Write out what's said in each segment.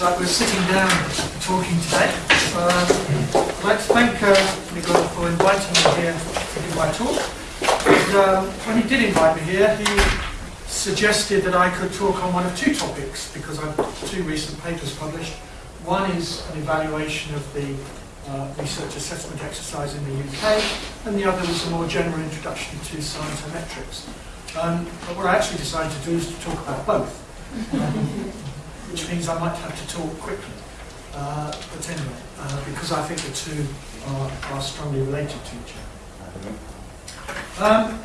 like we're sitting down talking today. Uh, I'd like to thank uh, Miguel for inviting me here to give my talk. And, um, when he did invite me here, he suggested that I could talk on one of two topics because I've got two recent papers published. One is an evaluation of the uh, research assessment exercise in the UK, and the other was a more general introduction to scientometrics. Um, but what I actually decided to do is to talk about both which means I might have to talk quickly. Uh, but anyway, uh, because I think the two are, are strongly related to each other. Um,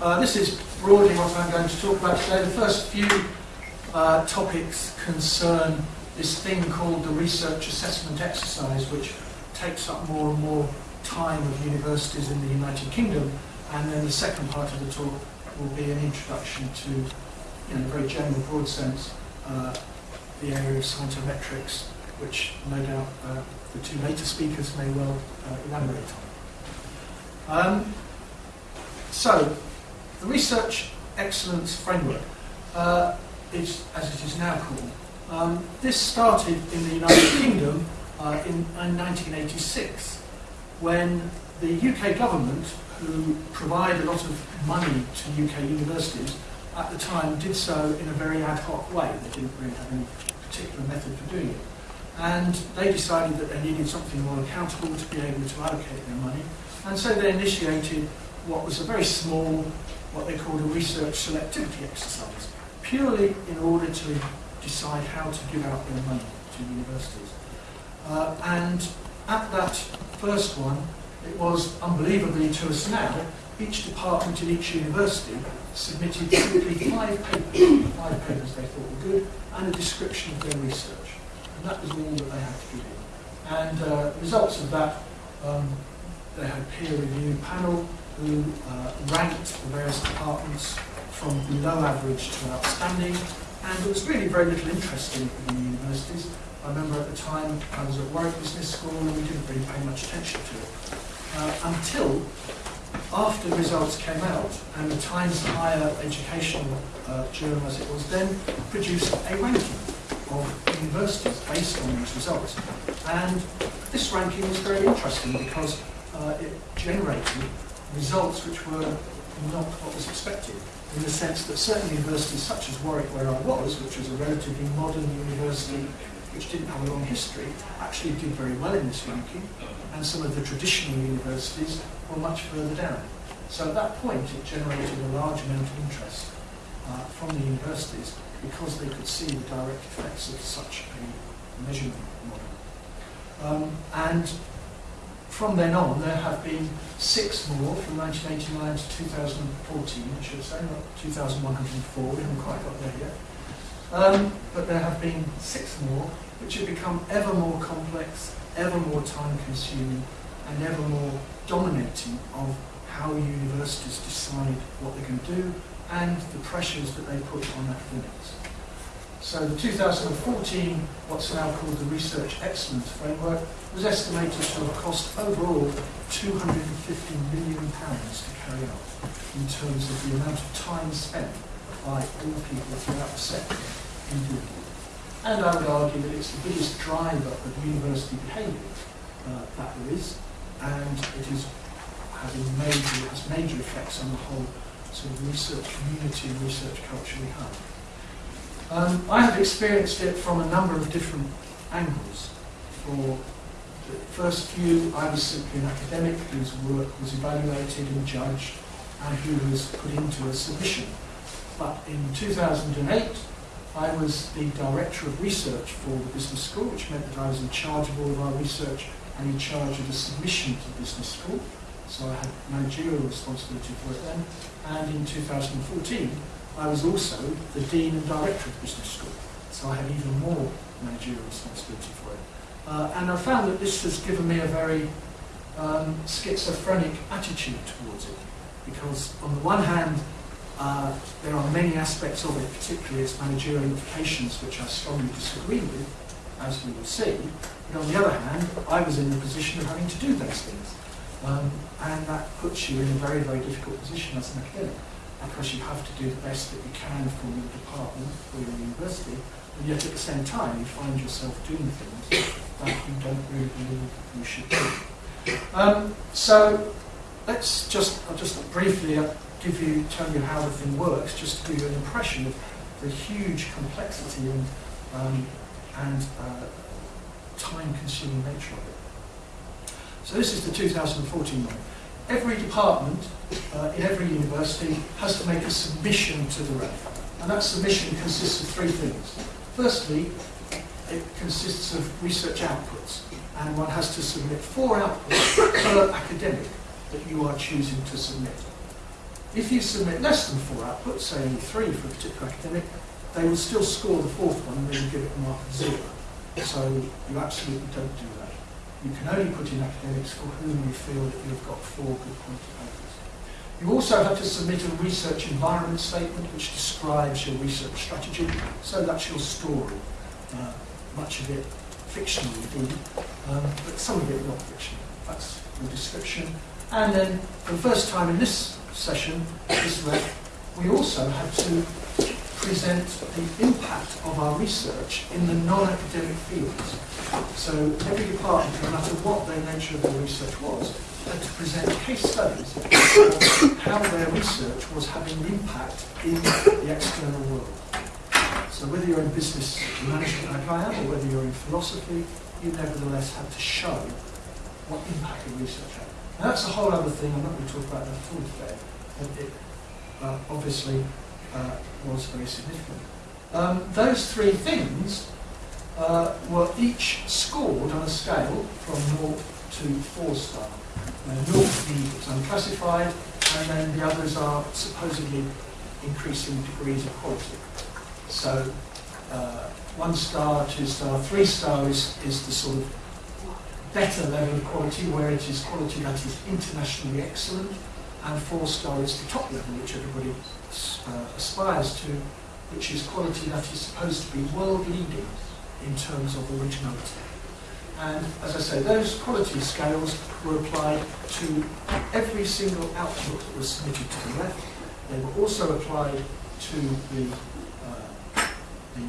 uh, this is broadly what I'm going to talk about today. The first few uh, topics concern this thing called the research assessment exercise, which takes up more and more time of universities in the United Kingdom. And then the second part of the talk will be an introduction to in a very general, broad sense, uh, the area of scientometrics, which no doubt uh, the two later speakers may well uh, elaborate on. Um, so, the Research Excellence Framework uh, is, as it is now called, um, this started in the United Kingdom uh, in, in 1986 when the UK government, who provide a lot of money to UK universities, at the time did so in a very ad hoc way. They didn't really have any particular method for doing it. And they decided that they needed something more accountable to be able to allocate their money. And so they initiated what was a very small, what they called a research selectivity exercise, purely in order to decide how to give out their money to universities. Uh, and at that first one, it was unbelievably to us now, each department in each university submitted simply five papers, five papers they thought were good, and a description of their research. And that was all that they had to give in. And uh, results of that, um, they had a peer review panel who uh, ranked the various departments from below average to outstanding, and there was really very little interest in the universities. I remember at the time I was at Warwick Business School and we didn't really pay much attention to it. Uh, until after the results came out, and the Times Higher Education uh, Journal, as it was then, produced a ranking of universities based on these results. And this ranking was very interesting because uh, it generated results which were not what was expected, in the sense that certain universities, such as Warwick, where I was, which was a relatively modern university which didn't have a long history, actually did very well in this ranking, and some of the traditional universities were much further down. So at that point, it generated a large amount of interest uh, from the universities because they could see the direct effects of such a measurement model. Um, and from then on, there have been six more from 1989 to 2014, I should say, not 2104, we haven't quite got there yet. Um, but there have been six more, which have become ever more complex, ever more time consuming, and ever more dominating of how universities decide what they can do and the pressures that they put on academics. So the 2014, what's now called the Research Excellence Framework, was estimated to have cost overall £250 million to carry out in terms of the amount of time spent by all people throughout the sector in doing it. And I would argue that it's the biggest driver of university behaviour uh, that there is, and it is having major, has major effects on the whole sort of research community and research culture we have. Um, I have experienced it from a number of different angles. For the first few, I was simply an academic whose work was evaluated and judged and who was put into a submission. But in 2008, I was the Director of Research for the Business School, which meant that I was in charge of all of our research and in charge of the submission to Business School so I had managerial responsibility for it then. And in 2014, I was also the Dean and Director of Business School, so I had even more managerial responsibility for it. Uh, and I found that this has given me a very um, schizophrenic attitude towards it, because on the one hand, uh, there are many aspects of it, particularly its managerial implications, which I strongly disagree with, as we will see. But on the other hand, I was in the position of having to do those things. Um, and that puts you in a very, very difficult position as an academic. because you have to do the best that you can for your department, for your university, and yet at the same time you find yourself doing things that you don't really believe you should do. Um, so let's just, I'll just briefly uh, give you, tell you how the thing works, just to give you an impression of the huge complexity and, um, and uh, time-consuming nature of it. So this is the 2014 one. Every department uh, in every university has to make a submission to the REF. And that submission consists of three things. Firstly, it consists of research outputs. And one has to submit four outputs per academic that you are choosing to submit. If you submit less than four outputs, say only three for a particular academic, they will still score the fourth one and will give it a mark of zero. So you absolutely don't do that. You can only put in academics for whom you feel that you've got four good quality papers. You also have to submit a research environment statement which describes your research strategy, so that's your story. Uh, much of it fictional indeed, um, but some of it not fictional. That's the description. And then, for the first time in this session, this ref, we also had to present the impact of our research in the non-academic fields. So every department, no matter what their nature of their research was, had to present case studies of how their research was having an impact in the external world. So whether you're in business management like I am, or whether you're in philosophy, you nevertheless have to show what impact your research had. And that's a whole other thing, I'm not going to talk about that at all today, but it uh, obviously uh, was very significant. Um, those three things uh, were each scored on a scale from 0 to 4 star. Uh, 0 is unclassified, and then the others are supposedly increasing degrees of quality. So uh, one star, two star, three star is, is the sort of better level of quality where it is quality that is internationally excellent and four star is the top level which everybody uh, aspires to which is quality that is supposed to be world leading in terms of originality. And as I say, those quality scales were applied to every single output that was submitted to the REF. They were also applied to the the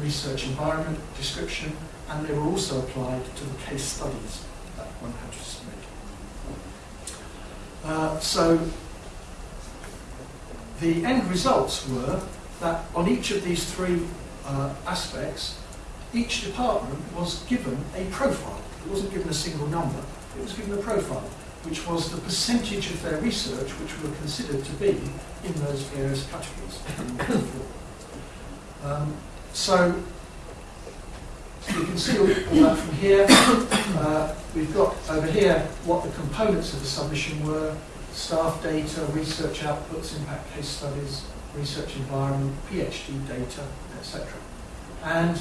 research environment description, and they were also applied to the case studies that one had to submit. Uh, so the end results were that on each of these three uh, aspects, each department was given a profile. It wasn't given a single number, it was given a profile, which was the percentage of their research which were considered to be in those various categories. Um, so you can see all that from here. Uh, we've got over here what the components of the submission were, staff data, research outputs, impact case studies, research environment, PhD data, etc. And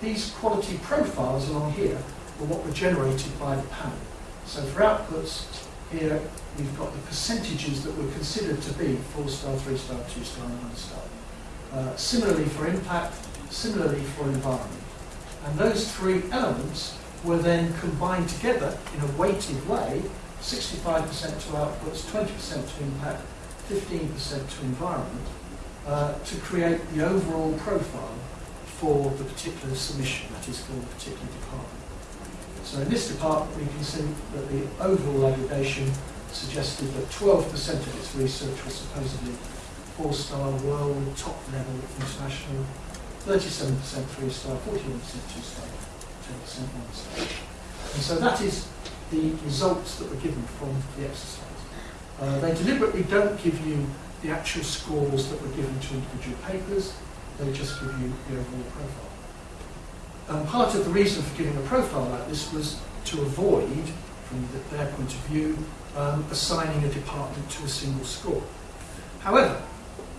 these quality profiles along here were what were generated by the panel. So for outputs, here we've got the percentages that were considered to be 4-star, 3-star, 2-star, and 1-star. Uh, similarly for impact, similarly for environment. And those three elements were then combined together in a weighted way, 65% to outputs, 20% to impact, 15% to environment, uh, to create the overall profile for the particular submission, that is for the particular department. So in this department we can see that the overall aggregation suggested that 12% of its research was supposedly four-star world, top level international, 37% three-star, 41% two-star, 10% one-star. And so that is the results that were given from the exercise. Uh, they deliberately don't give you the actual scores that were given to individual papers, they just give you the overall profile. And part of the reason for giving a profile like this was to avoid, from the, their point of view, um, assigning a department to a single score. However,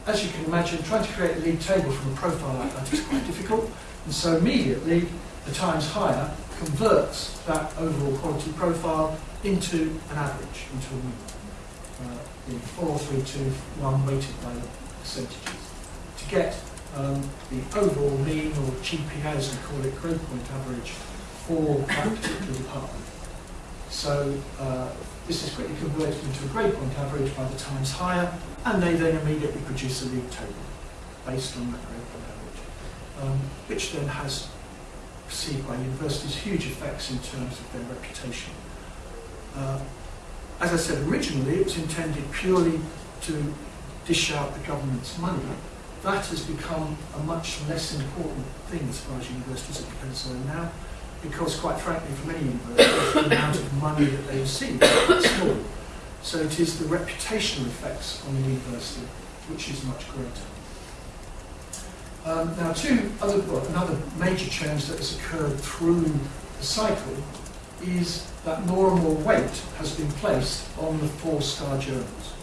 as you can imagine, trying to create a league table from a profile like that is quite difficult. And so immediately, the Times Higher converts that overall quality profile into an average, into a mean. Uh, in 4, 3, 2, 1 weighted by percentages. To get um, the overall mean, or GPA as we call it, grade point average, for that particular department. So uh, this is quickly converted into a grade point average by the Times Higher, and they then immediately produce a league table based on that grade point average, um, which then has perceived by universities huge effects in terms of their reputation. Uh, as I said originally, it was intended purely to dish out the government's money. That has become a much less important thing as far as universities are concerned now, because quite frankly, for many universities, the amount of money that they receive is small. So it is the reputational effects on the university which is much greater. Um, now, two other, well, another major change that has occurred through the cycle is that more and more weight has been placed on the four-star journals.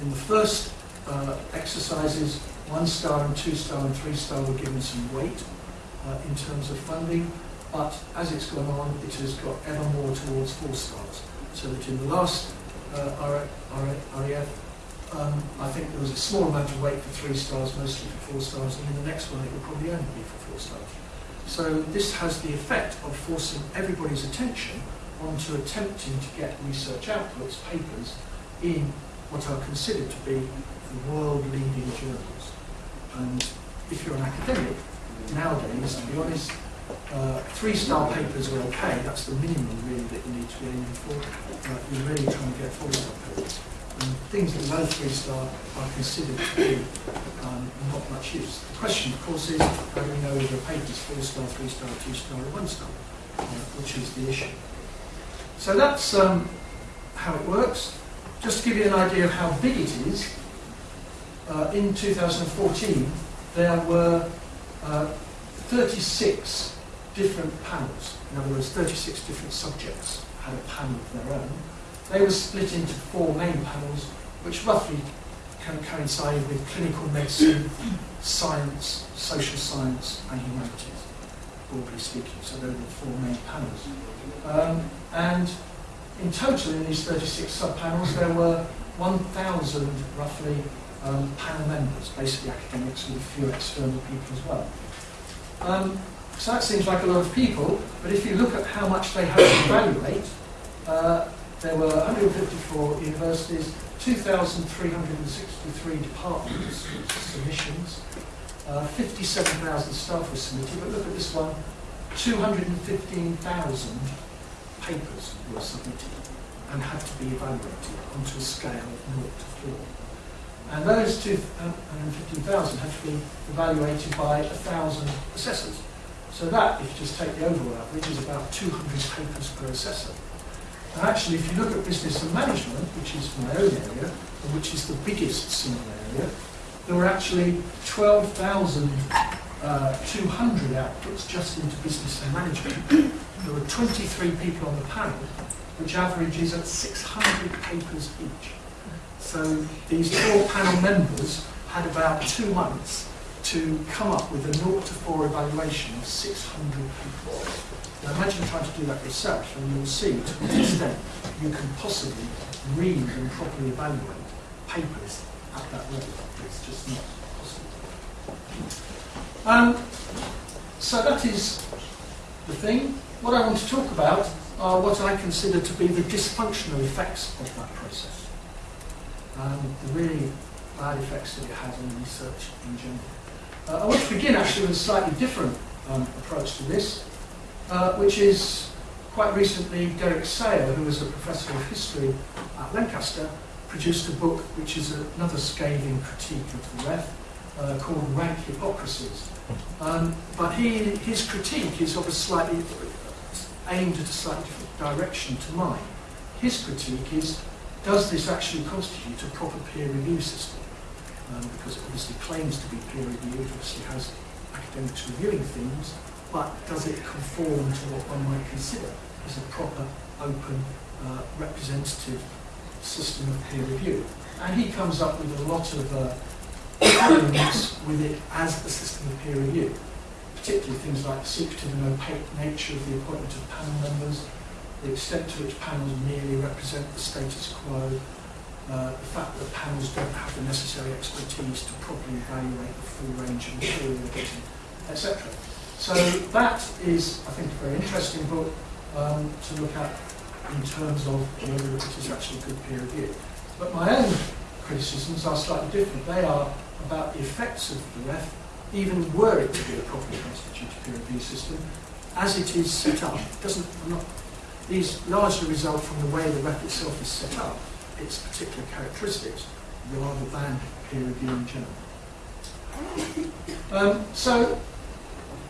In the first uh, exercises, one star and two star and three star were given some weight uh, in terms of funding, but as it's gone on, it has got ever more towards four stars. So that in the last uh, RAF, um, I think there was a small amount of weight for three stars, mostly for four stars, and in the next one it will probably only be for four stars. So this has the effect of forcing everybody's attention onto attempting to get research outputs, papers, in what are considered to be the world-leading journals. And if you're an academic, nowadays, to be honest, uh, three-star papers are okay. That's the minimum, really, that you need to be aiming for. Uh, you're really trying to get four-star papers. And things below three-star are considered to be um, not much use. The question, of course, is how do we know whether a paper is four-star, three-star, two-star, or one-star, uh, which is the issue. So that's um, how it works. Just to give you an idea of how big it is, uh, in 2014 there were uh, 36 different panels. In other words, 36 different subjects had a panel of their own. They were split into four main panels, which roughly can coincide with clinical medicine, science, social science, and humanities, broadly speaking. So those were the four main panels. Um, and in total, in these 36 sub-panels, there were 1,000, roughly, um, panel members, basically academics and a few external people as well. Um, so that seems like a lot of people, but if you look at how much they had to evaluate, uh, there were 154 universities, 2,363 departments, submissions, uh, 57,000 staff were submitted, but look at this one, 215,000 papers were submitted and had to be evaluated onto a scale of 0 to 4. And those 215,000 had to be evaluated by 1,000 assessors. So that, if you just take the overall average, is about 200 papers per assessor. And actually, if you look at business and management, which is my own area, and which is the biggest single area, there were actually 12,200 uh, outputs just into business and management. There were 23 people on the panel, which averages at 600 papers each. So these four panel members had about two months to come up with a 0 to 4 evaluation of 600 people. Now imagine trying to do that yourself and you'll see to what extent you can possibly read and properly evaluate papers at that level. It's just not possible. Um, so that is the thing. What I want to talk about are what I consider to be the dysfunctional effects of that process and the really bad effects that it has on research in general. Uh, I want to begin actually with a slightly different um, approach to this, uh, which is quite recently Derek Sayer, who was a professor of history at Lancaster, produced a book which is another scathing critique of the REF uh, called Rank Hypocrisies. Um, but he, his critique is of a slightly aimed at a slightly different direction to mine. His critique is does this actually constitute a proper peer review system? Um, because it obviously claims to be peer reviewed, obviously has academics reviewing things, but does it conform to what one might consider as a proper, open, uh, representative system of peer review? And he comes up with a lot of uh, problems with it as a system of peer review, particularly things like the secretive and opaque nature of the appointment of panel members, the extent to which panels merely represent the status quo, uh, the fact that panels don't have the necessary expertise to properly evaluate the full range of material etc. So that is, I think, a very interesting book um, to look at. in terms of whether it is actually a good peer review. But my own criticisms are slightly different. They are about the effects of the REF, even were it to be a properly constituted peer review system, as it is set up. It doesn't, not, these largely result from the way the REF itself is set up, its particular characteristics, rather than peer review in general. Um, so,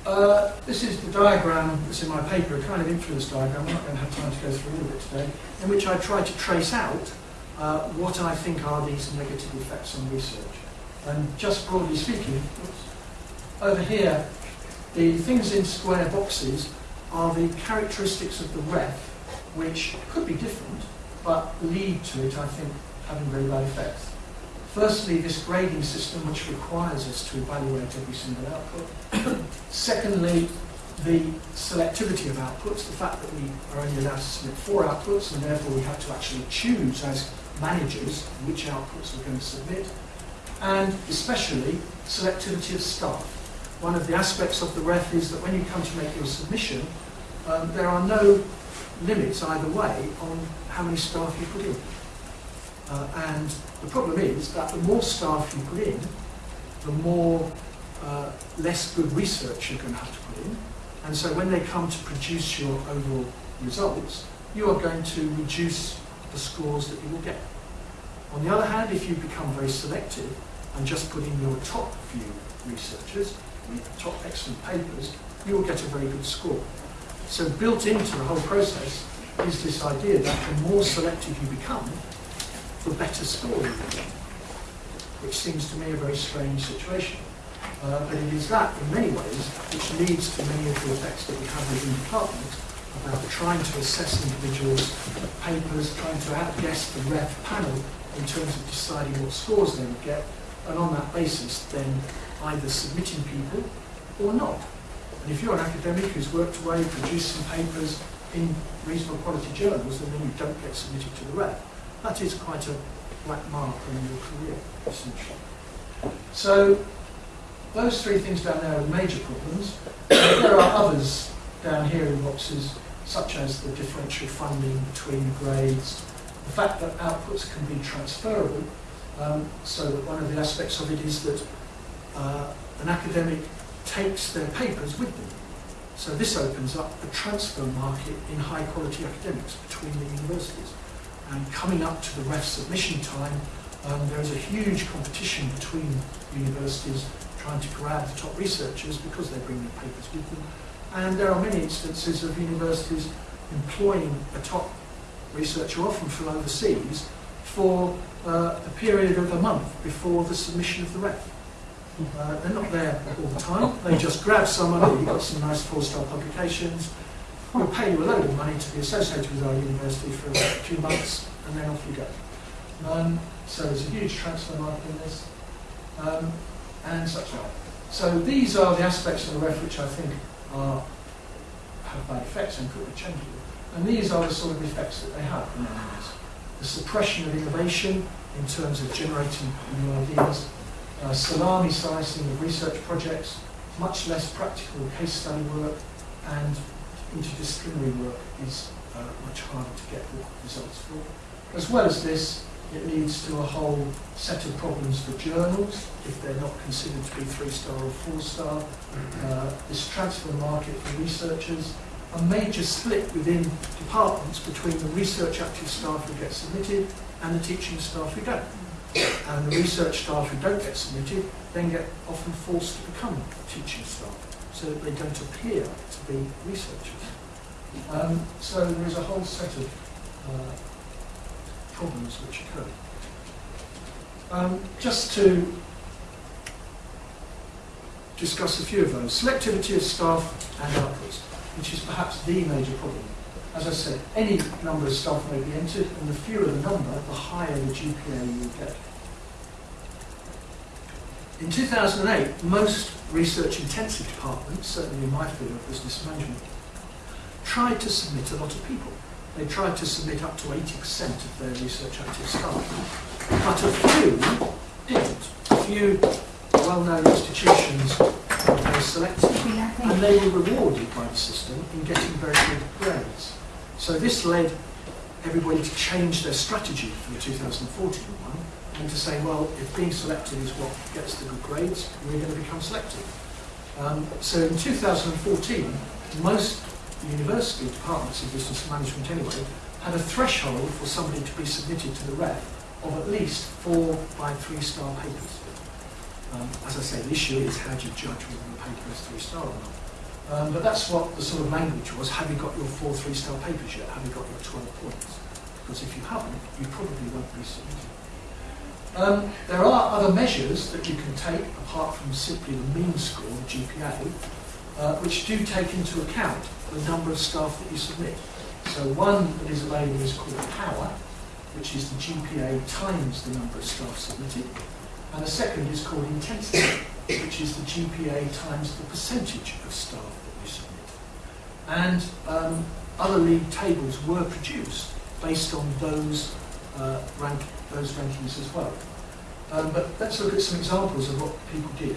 uh, this is the diagram that's in my paper, a kind of influence diagram, I'm not going to have time to go through all of it today, in which I try to trace out uh, what I think are these negative effects on research. And just broadly speaking, over here, the things in square boxes are the characteristics of the REF, which could be different, but lead to it, I think, having very bad effects. Firstly, this grading system which requires us to evaluate every single output. Secondly, the selectivity of outputs, the fact that we are only allowed to submit four outputs and therefore we have to actually choose as managers which outputs we're going to submit. And especially, selectivity of staff. One of the aspects of the REF is that when you come to make your submission, um, there are no limits either way on how many staff you put in. Uh, and the problem is that the more staff you put in, the more uh, less good research you're going to have to put in. And so when they come to produce your overall results, you are going to reduce the scores that you will get. On the other hand, if you become very selective and just put in your top few researchers, top excellent papers, you will get a very good score. So built into the whole process is this idea that the more selective you become, the better score which seems to me a very strange situation. Uh, but it is that, in many ways, which leads to many of the effects that we have within the department about trying to assess individuals' papers, trying to outguess the REF panel in terms of deciding what scores they would get, and on that basis then either submitting people or not. And if you're an academic who's worked away, produced some papers in reasonable quality journals, then you don't get submitted to the REF, that is quite a black mark on your career, essentially. So those three things down there are major problems. there are others down here in boxes, such as the differential funding between the grades, the fact that outputs can be transferable, um, so that one of the aspects of it is that uh, an academic takes their papers with them. So this opens up a transfer market in high quality academics between the universities. And coming up to the REF submission time, um, there is a huge competition between universities trying to grab the top researchers because they bring their papers with them. And there are many instances of universities employing a top researcher, often from overseas, for uh, a period of a month before the submission of the REF. Uh, they're not there all the time. They just grab someone, you've got some nice four-star publications, we'll pay you a load of money to be associated with our university for a few months, and then off you go. Um, so there's a huge transfer market in this, um, and such like. So these are the aspects of the REF which I think are, have bad effects and could be changeable. And these are the sort of effects that they have in areas. The suppression of innovation in terms of generating new ideas, uh, salami slicing of research projects, much less practical case study work, and interdisciplinary work is uh, much harder to get the results for. As well as this, it leads to a whole set of problems for journals, if they're not considered to be three-star or four-star. Uh, this transfer market for researchers, a major split within departments between the research active staff who get submitted and the teaching staff who don't. And the research staff who don't get submitted then get often forced to become teaching staff so that they don't appear to be researchers. Um, so there is a whole set of uh, problems which occur. Um, just to discuss a few of those. Selectivity of staff and outputs, which is perhaps the major problem. As I said, any number of staff may be entered, and the fewer the number, the higher the GPA you get. In 2008, most research-intensive departments, certainly in my field of business management, tried to submit a lot of people. They tried to submit up to 80% of their research active staff. But a few didn't. A few well-known institutions were selected, and they were rewarded by the system in getting very good grades. So this led everybody to change their strategy for the 2014 one and to say, well, if being selected is what gets the good grades, we're going to become selective. Um, so in 2014, most university departments of business management anyway had a threshold for somebody to be submitted to the REF of at least four by three star papers. Um, as I say, the issue is how do you judge whether the paper is three star or not. Um, but that's what the sort of language was. Have you got your four three-star papers yet? Have you got your 12 points? Because if you haven't, you probably won't be submitted. Um, there are other measures that you can take apart from simply the mean score, the GPA, uh, which do take into account the number of staff that you submit. So one that is available is called power, which is the GPA times the number of staff submitted. And the second is called intensity, which is the GPA times the percentage of staff that you submit. And um, other league tables were produced based on those, uh, rank, those rankings as well. Um, but let's look at some examples of what people did.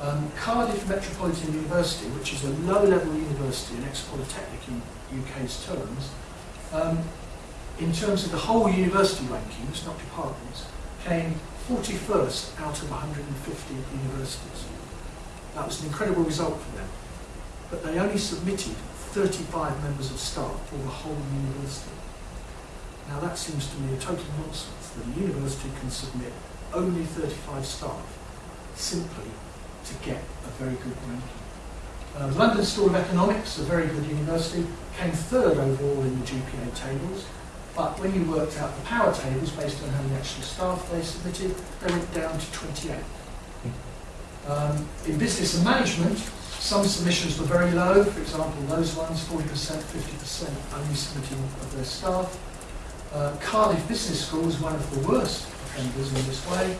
Um, Cardiff Metropolitan University, which is a low-level university, an ex-polytechnic in UK's terms, um, in terms of the whole university rankings, not departments, came 41st out of 150 universities. That was an incredible result for them. But they only submitted 35 members of staff for the whole university. Now that seems to me a total nonsense that a university can submit only 35 staff simply to get a very good ranking. Uh, London School of Economics, a very good university, came third overall in the GPA tables, but when you worked out the power tables based on how many actual staff they submitted, they went down to 28. Um, in business and management, some submissions were very low, for example, those ones, 40%, 50% only submitting of their staff. Uh, Cardiff Business School was one of the worst offenders in this way.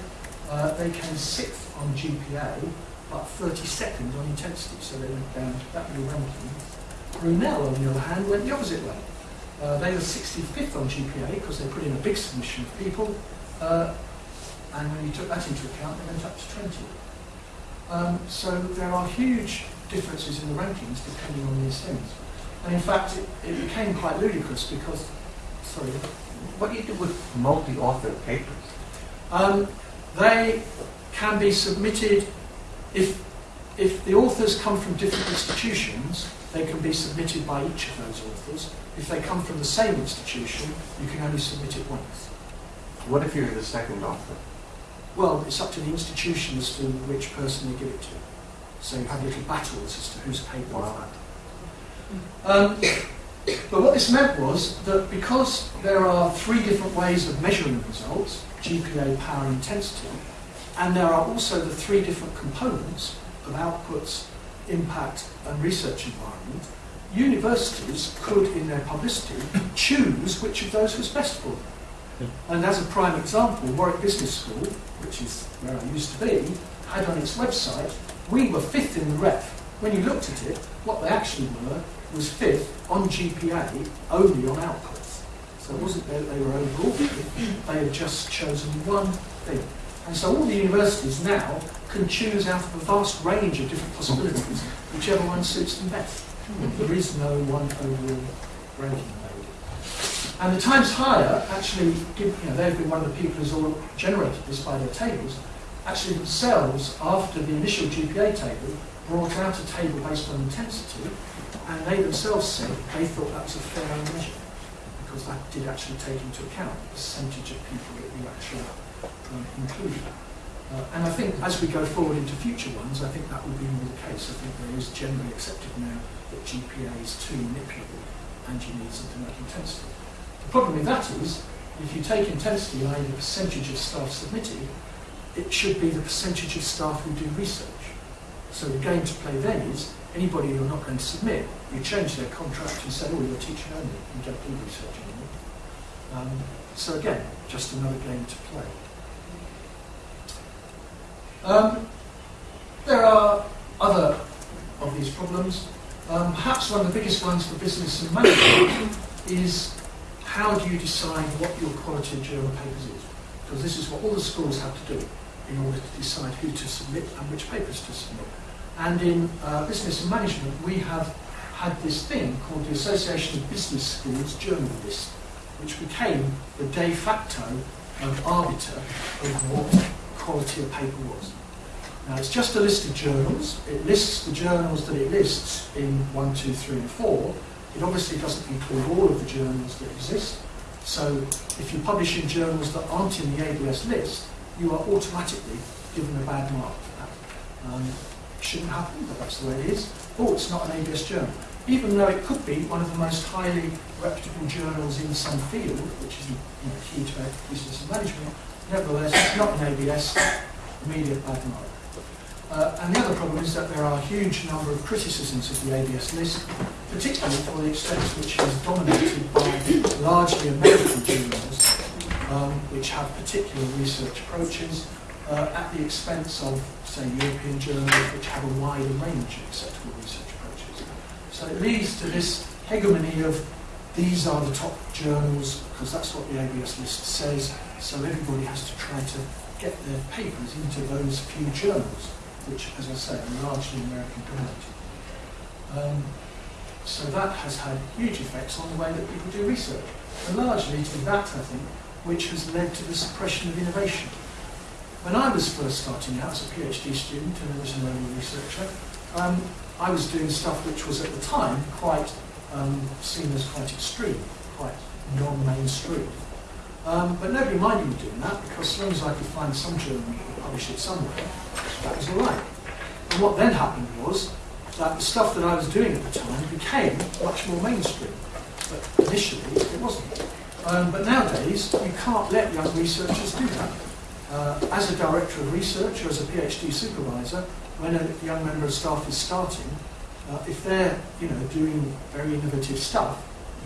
Uh, they came sixth on GPA, but 32nd on intensity, so they went down that many rankings. Brunel, on the other hand, went the opposite way. Uh, they were 65th on GPA because they put in a big submission of people, uh, and when you took that into account, they went up to 20. Um, so there are huge differences in the rankings depending on these things. And in fact, it, it became quite ludicrous because, sorry. What do you do with multi-author papers? Um, they can be submitted if if the authors come from different institutions, they can be submitted by each of those authors. If they come from the same institution, you can only submit it once. What if you're the second author? Well, it's up to the institution as to which person you give it to. So you have little battles as to whose paper wow. that. Um, but what this meant was that because there are three different ways of measuring the results, GPA, power, intensity, and there are also the three different components of outputs, impact, and research environment, universities could, in their publicity, choose which of those was best for them. And as a prime example, Warwick Business School, which is where I used to be, had on its website, we were fifth in the REF. When you looked at it, what they actually were was fifth on GPA, only on outputs. So it wasn't that they were overall they had just chosen one thing. And so all the universities now can choose out of a vast range of different possibilities, whichever one suits them best. There is no one overall ranking made. And the Times Higher actually, you know, they've been one of the people who's all generated this by their tables, actually themselves, after the initial GPA table, brought out a table based on intensity, and they themselves said they thought that was a fair measure, because that did actually take into account the percentage of people that you actually um, included. Uh, and I think as we go forward into future ones, I think that will be more the case. I think there is generally accepted now that GPA is too manipulable and you need something like intensity. The problem with that is, if you take intensity, i.e. the percentage of staff submitted, it should be the percentage of staff who do research. So the game to play then is, anybody you're not going to submit, you change their contract and say, oh, you're teaching only, you don't do research anymore. Um, so again, just another game to play. Um, there are other of these problems. Um, perhaps one of the biggest ones for business and management is how do you decide what your quality of journal papers is? Because this is what all the schools have to do in order to decide who to submit and which papers to submit. And in uh, business and management, we have had this thing called the Association of Business Schools Journal List. which became the de facto um, arbiter of what quality of paper was. Now it's just a list of journals. It lists the journals that it lists in 1, 2, 3 and 4. It obviously doesn't include all of the journals that exist. So if you publish in journals that aren't in the ABS list, you are automatically given a bad mark for that. Um, shouldn't happen, but that's the way it is. Oh, it's not an ABS journal. Even though it could be one of the most highly reputable journals in some field, which is you know, key to business and management, nevertheless, it's not an ABS, immediate bad mark. Uh, and the other problem is that there are a huge number of criticisms of the ABS list, particularly for the extent which it is dominated by largely American journals, um, which have particular research approaches, uh, at the expense of, say, European journals, which have a wider range of acceptable research approaches. So it leads to this hegemony of these are the top journals, because that's what the ABS list says, so everybody has to try to get their papers into those few journals which, as I say, are largely American dominated. Um, so that has had huge effects on the way that people do research. And largely to that, I think, which has led to the suppression of innovation. When I was first starting out as a PhD student and as an early researcher, um, I was doing stuff which was at the time quite um, seen as quite extreme, quite non-mainstream. Um, but nobody minded me doing that because as long as I could find some journal that publish it somewhere, that was all right. And what then happened was that the stuff that I was doing at the time became much more mainstream. But initially, it wasn't. Um, but nowadays, you can't let young researchers do that. Uh, as a director of research or as a PhD supervisor, when a young member of staff is starting, uh, if they're you know, doing very innovative stuff,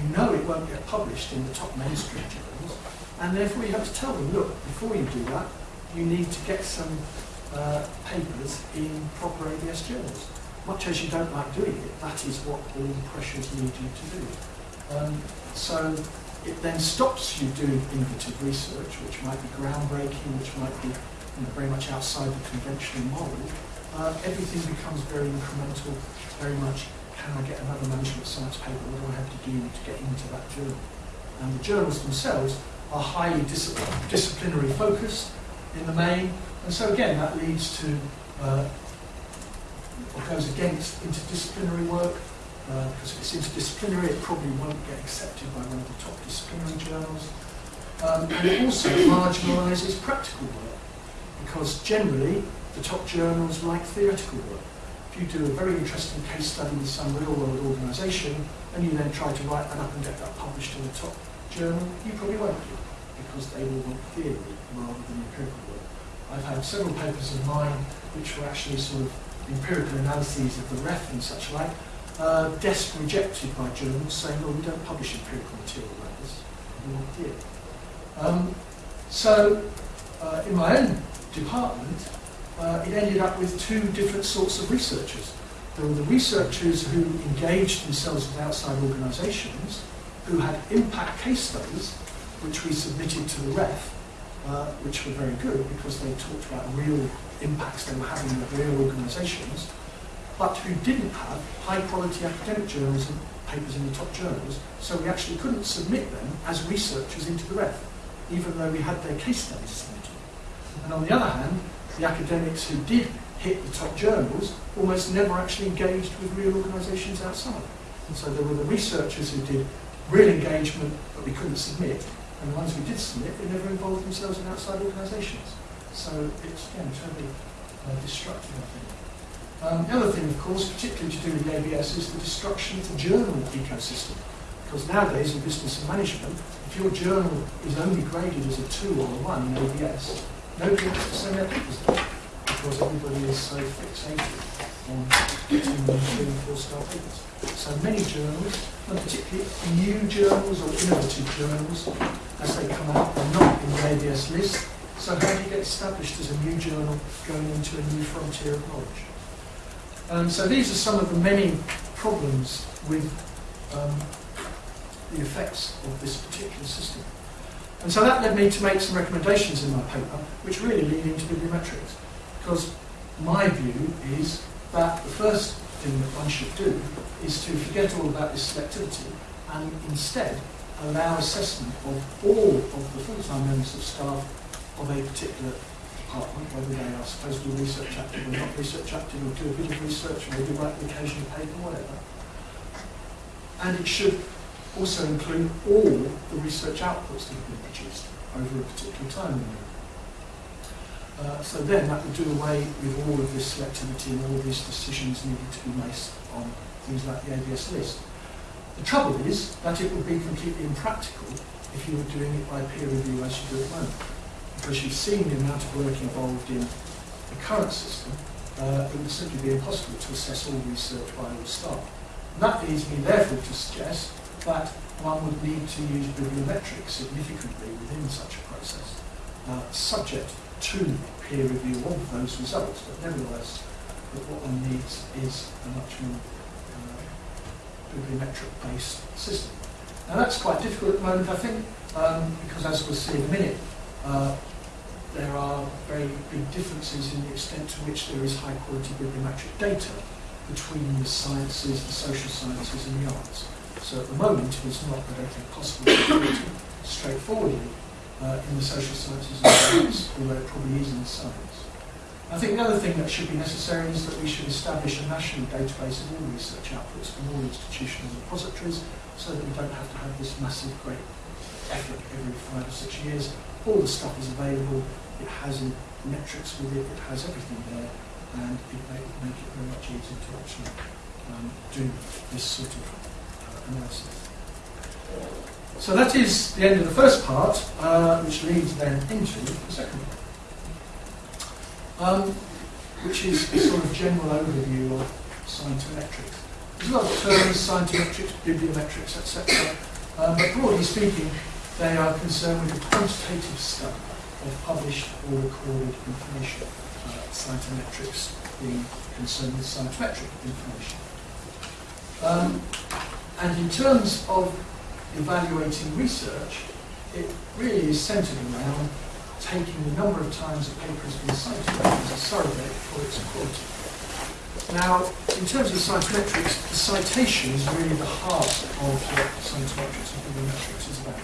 you know it won't get published in the top mainstream journals, and therefore you have to tell them, look, before you do that, you need to get some uh, papers in proper ABS journals. Much as you don't like doing it, that is what all the pressures lead you to do. Um, so it then stops you doing innovative research, which might be groundbreaking, which might be you know, very much outside the conventional model. Uh, everything becomes very incremental, very much, can I get another management science paper? What do I have to do to get into that journal? And the journals themselves are highly dis disciplinary focused in the main, and so again, that leads to uh, what goes against interdisciplinary work, uh, because if it's interdisciplinary, it probably won't get accepted by one of the top disciplinary journals. Um, and it also marginalises practical work, because generally the top journals like theoretical work. If you do a very interesting case study with some real-world organisation, and you then try to write that up and get that published in the top journal, you probably won't do, because they will want theory rather than empirical work. I've had several papers of mine which were actually sort of empirical analyses of the ref and such like, uh, desk rejected by journals saying, well, we don't publish empirical material like this, want theory. Um, so, uh, in my own department, uh, it ended up with two different sorts of researchers. There were the researchers who engaged themselves with outside organisations, who had impact case studies, which we submitted to the ref, uh, which were very good because they talked about real impacts they were having with real organisations, but who didn't have high quality academic journals and papers in the top journals, so we actually couldn't submit them as researchers into the ref, even though we had their case studies submitted. And on the other hand, the academics who did hit the top journals almost never actually engaged with real organisations outside. And so there were the researchers who did real engagement but we couldn't submit, and the ones we did submit, they never involved themselves in outside organisations. So it's, again, totally uh, destructive, I think. Um, the other thing, of course, particularly to do with ABS, is the destruction of the journal ecosystem. Because nowadays in business and management, if your journal is only graded as a 2 or a 1 in ABS, nobody wants to send their papers there because everybody is so fixated on getting three and four star papers. So many journals, and particularly new journals or innovative journals, as they come out, are not in the ABS list. So how do you get established as a new journal going into a new frontier of knowledge? Um, so these are some of the many problems with um, the effects of this particular system. And so that led me to make some recommendations in my paper, which really lead into bibliometrics. Because my view is that the first thing that one should do is to forget all about this selectivity and instead allow assessment of all of the full-time members of staff of a particular department, whether they are supposed to be research active or not research active, or do a bit of research, or maybe write an occasional paper, whatever. And it should also include all the research outputs that have been produced over a particular time window. Uh, so then that would do away with all of this selectivity and all of these decisions needed to be made on things like the ABS list. The trouble is that it would be completely impractical if you were doing it by peer review as you do at the moment. Because you've seen the amount of work involved in the current system, uh, it would simply be impossible to assess all research by all staff. That leads me therefore to suggest that one would need to use bibliometrics significantly within such a process, uh, subject to peer review of those results, but nevertheless, what one needs is a much more uh, bibliometric-based system. Now that's quite difficult at the moment, I think, um, because as we'll see in a minute, uh, there are very big differences in the extent to which there is high-quality bibliometric data between the sciences, the social sciences, and the arts. So at the moment, it's not, I don't think, possible to do it straightforwardly uh, in the social sciences and the arts, although it probably is in the science. I think the other thing that should be necessary is that we should establish a national database of all research outputs from all institutional repositories so that we don't have to have this massive, great effort every five or six years. All the stuff is available, it has metrics with it, it has everything there, and it may make it very much easier to actually um, do this sort of uh, analysis. So that is the end of the first part, uh, which leads then into the second part, um, which is a sort of general overview of scientometrics. There's a lot of terms, scientometrics, bibliometrics, etc. Um, but broadly speaking, they are concerned with the quantitative study of published or recorded information. Uh, scientometrics being concerned with scientometric information. Um, and in terms of evaluating research, it really is centered around taking the number of times a paper has been cited as a surrogate for its quality. Now, in terms of scientometrics, the citation is really the heart of what scientometrics and bibliometrics is about.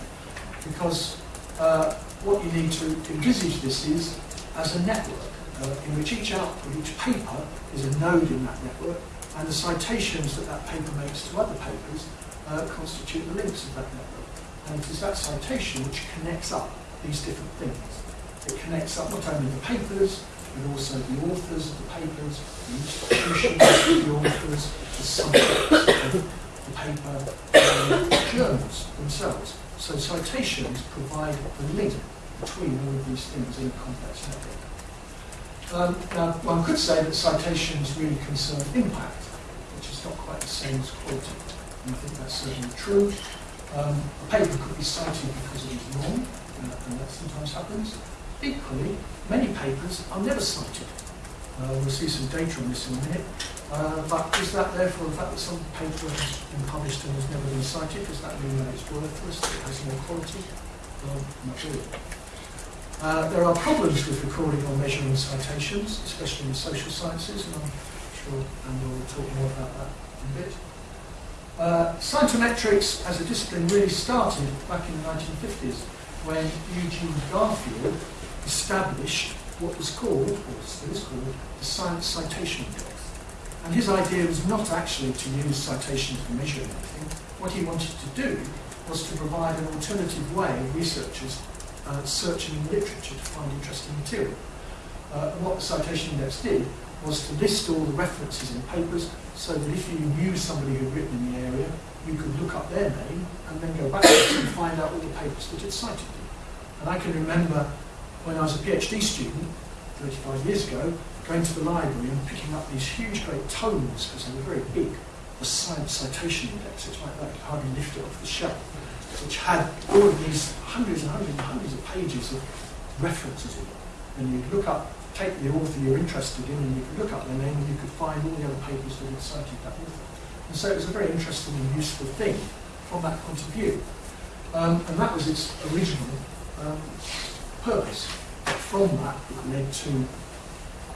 Because uh, what you need to envisage this is as a network uh, in which each output, each paper is a node in that network, and the citations that that paper makes to other papers uh, constitute the links of that network. And it is that citation which connects up these different things. It connects up not only the papers, but also the authors of the papers, the institutions of the authors, the subjects of the paper, and the journals themselves. So citations provide the link between all of these things in a complex network. Um, now, one could say that citations really concern impact, which is not quite the same as quality and I think that's certainly true. Um, a paper could be cited because it is wrong, and that sometimes happens. Equally, many papers are never cited. Uh, we'll see some data on this in a minute. Uh, but is that therefore the fact that some paper has been published and has never been cited, does that mean that it's worthless, it has no quality? Well, not really. Uh, there are problems with recording or measuring citations, especially in social sciences, and I'm sure Andrew will talk more about that in a bit. Uh, scientometrics as a discipline really started back in the 1950s when Eugene Garfield established what was called, or still is called, the Science Citation Index. And his idea was not actually to use citations to measure anything. What he wanted to do was to provide an alternative way of researchers uh, searching in literature to find interesting material. Uh, what the Citation Index did was to list all the references in papers so that if you knew somebody who'd written in the area, you could look up their name and then go back and find out all the papers that had cited them. And I can remember when I was a PhD student, 35 years ago, going to the library and picking up these huge great tomes, because they were very big, the Citation Index, it's like that, you hardly lift it off the shelf, which had all of these hundreds and hundreds and hundreds of pages of references in it. And you'd look up take the author you're interested in and you could look up their name and you could find all the other papers that had cited that author. And so it was a very interesting and useful thing from that point of view. Um, and that was its original um, purpose. From that, it led to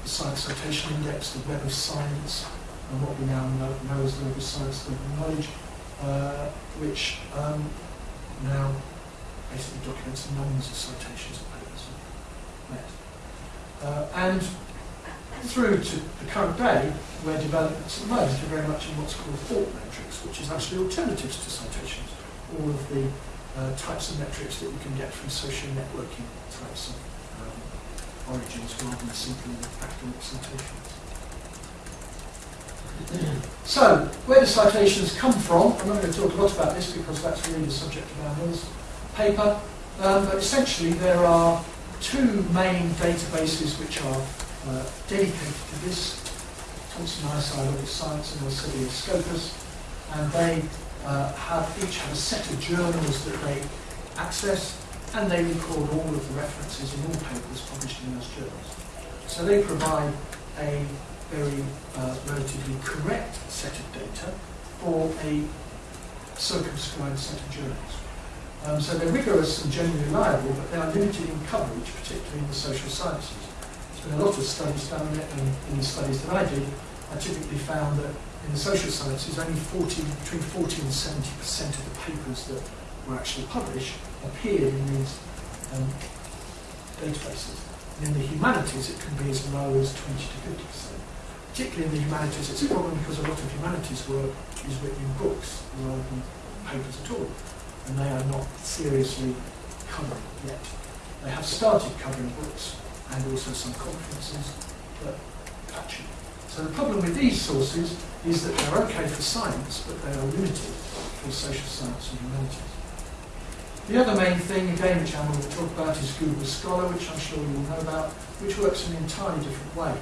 the Science Citation Index, the Web of Science, and what we now know, know as the Web of Science, the Knowledge, uh, which um, now basically documents the numbers of citations of papers met. Uh, and through to the current day, where developments at the moment are very much in what's called altmetrics, which is actually alternatives to citations, all of the uh, types of metrics that you can get from social networking types of origins rather than simply academic citations. So, where do citations come from? I'm not going to talk a lot about this because that's really the subject of our Mills paper, um, but essentially there are two main databases which are uh, dedicated to this, Thomson ISI Web of Science and Elsevier Scopus, and they uh, have each have a set of journals that they access, and they record all of the references in all papers published in those journals. So they provide a very uh, relatively correct set of data for a circumscribed set of journals. Um, so they're rigorous and generally reliable, but they are limited in coverage, particularly in the social sciences. There's been a lot of studies done on it, and in the studies that I did, I typically found that in the social sciences, only 40, between 40 and 70 percent of the papers that were actually published appeared in these um, databases. And in the humanities, it can be as low as 20 to 50 percent particularly in the humanities, it's a problem because a lot of humanities work is written in books rather than papers at all. And they are not seriously covered yet. They have started covering books and also some conferences, but patchy. So the problem with these sources is that they're okay for science, but they are limited for social science and humanities. The other main thing, again, which I'm going to talk about is Google Scholar, which I'm sure you all know about, which works in an entirely different way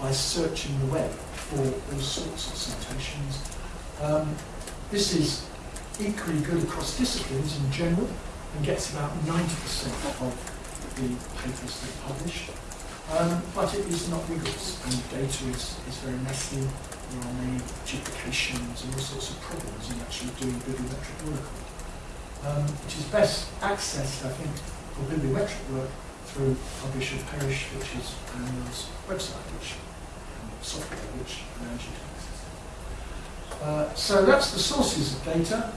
by searching the web for all sorts of citations. Um, this is equally good across disciplines in general and gets about 90% of the papers that are published. Um, but it is not rigorous and data is, is very messy. There are many duplications and all sorts of problems in actually doing bibliometric work. Um, which is best accessed, I think, for bibliometric work through Publish or Perish, which is Anne-Wil's website, which software which allows you to access. Uh, so that's the sources of data.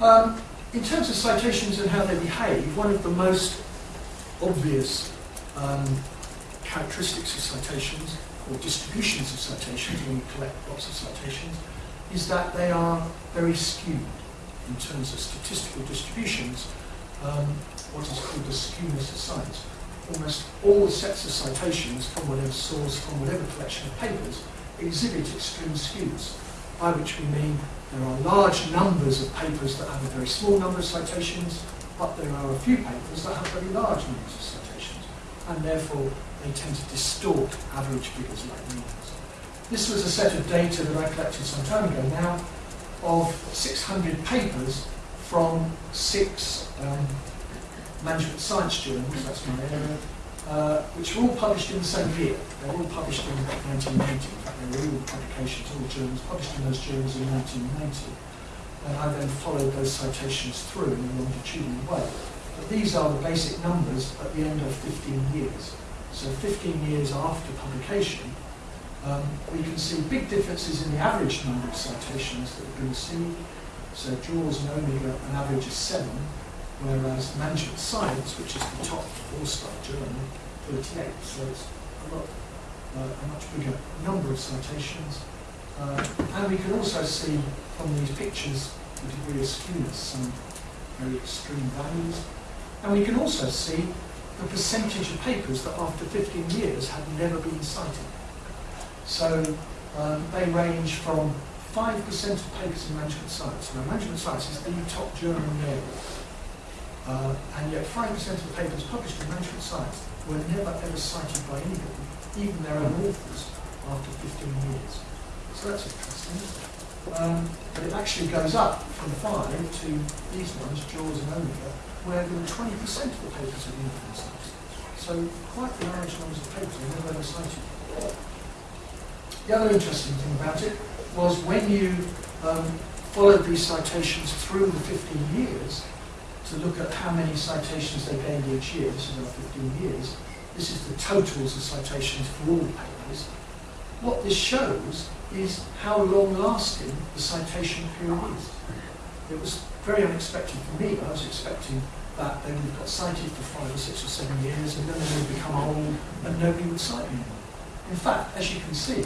Um, in terms of citations and how they behave, one of the most obvious um, characteristics of citations, or distributions of citations when you collect lots of citations, is that they are very skewed in terms of statistical distributions, um, what is called the skewness of science almost all sets of citations from whatever source, from whatever collection of papers, exhibit extreme skews, by which we mean there are large numbers of papers that have a very small number of citations, but there are a few papers that have very large numbers of citations, and therefore they tend to distort average figures like means. This was a set of data that I collected some time ago now of 600 papers from six um, management science journals, that's my area, uh, which were all published in the same year. They were all published in 1990. In fact, they were all publications, all journals published in those journals in 1990. And I then followed those citations through in a longitudinal way. But these are the basic numbers at the end of 15 years. So 15 years after publication, um, we can see big differences in the average number of citations that have been seen. So JORS and Omega, an average of seven, whereas management science, which is the top four-star journal, 38, so it's a lot, uh, a much bigger number of citations. Uh, and we can also see from these pictures the degree of skewness, some very extreme values. And we can also see the percentage of papers that after 15 years have never been cited. So um, they range from 5% of papers in management science. Now, management science is the top journal in the area uh, and yet 5% of the papers published in management science were never ever cited by anybody, even their own authors, after 15 years. So that's interesting. Um, but it actually goes up from 5 to these ones, JORS and Omega, where there were 20% of the papers had been cited. So quite large numbers of papers were never ever cited. The other interesting thing about it was when you um, followed these citations through the 15 years, to look at how many citations they gained each year, this is over 15 years, this is the totals of citations for all papers. What this shows is how long-lasting the citation period is. It was very unexpected for me. I was expecting that they would have got cited for five or six or seven years and then they would become old and nobody would cite me anymore. In fact, as you can see,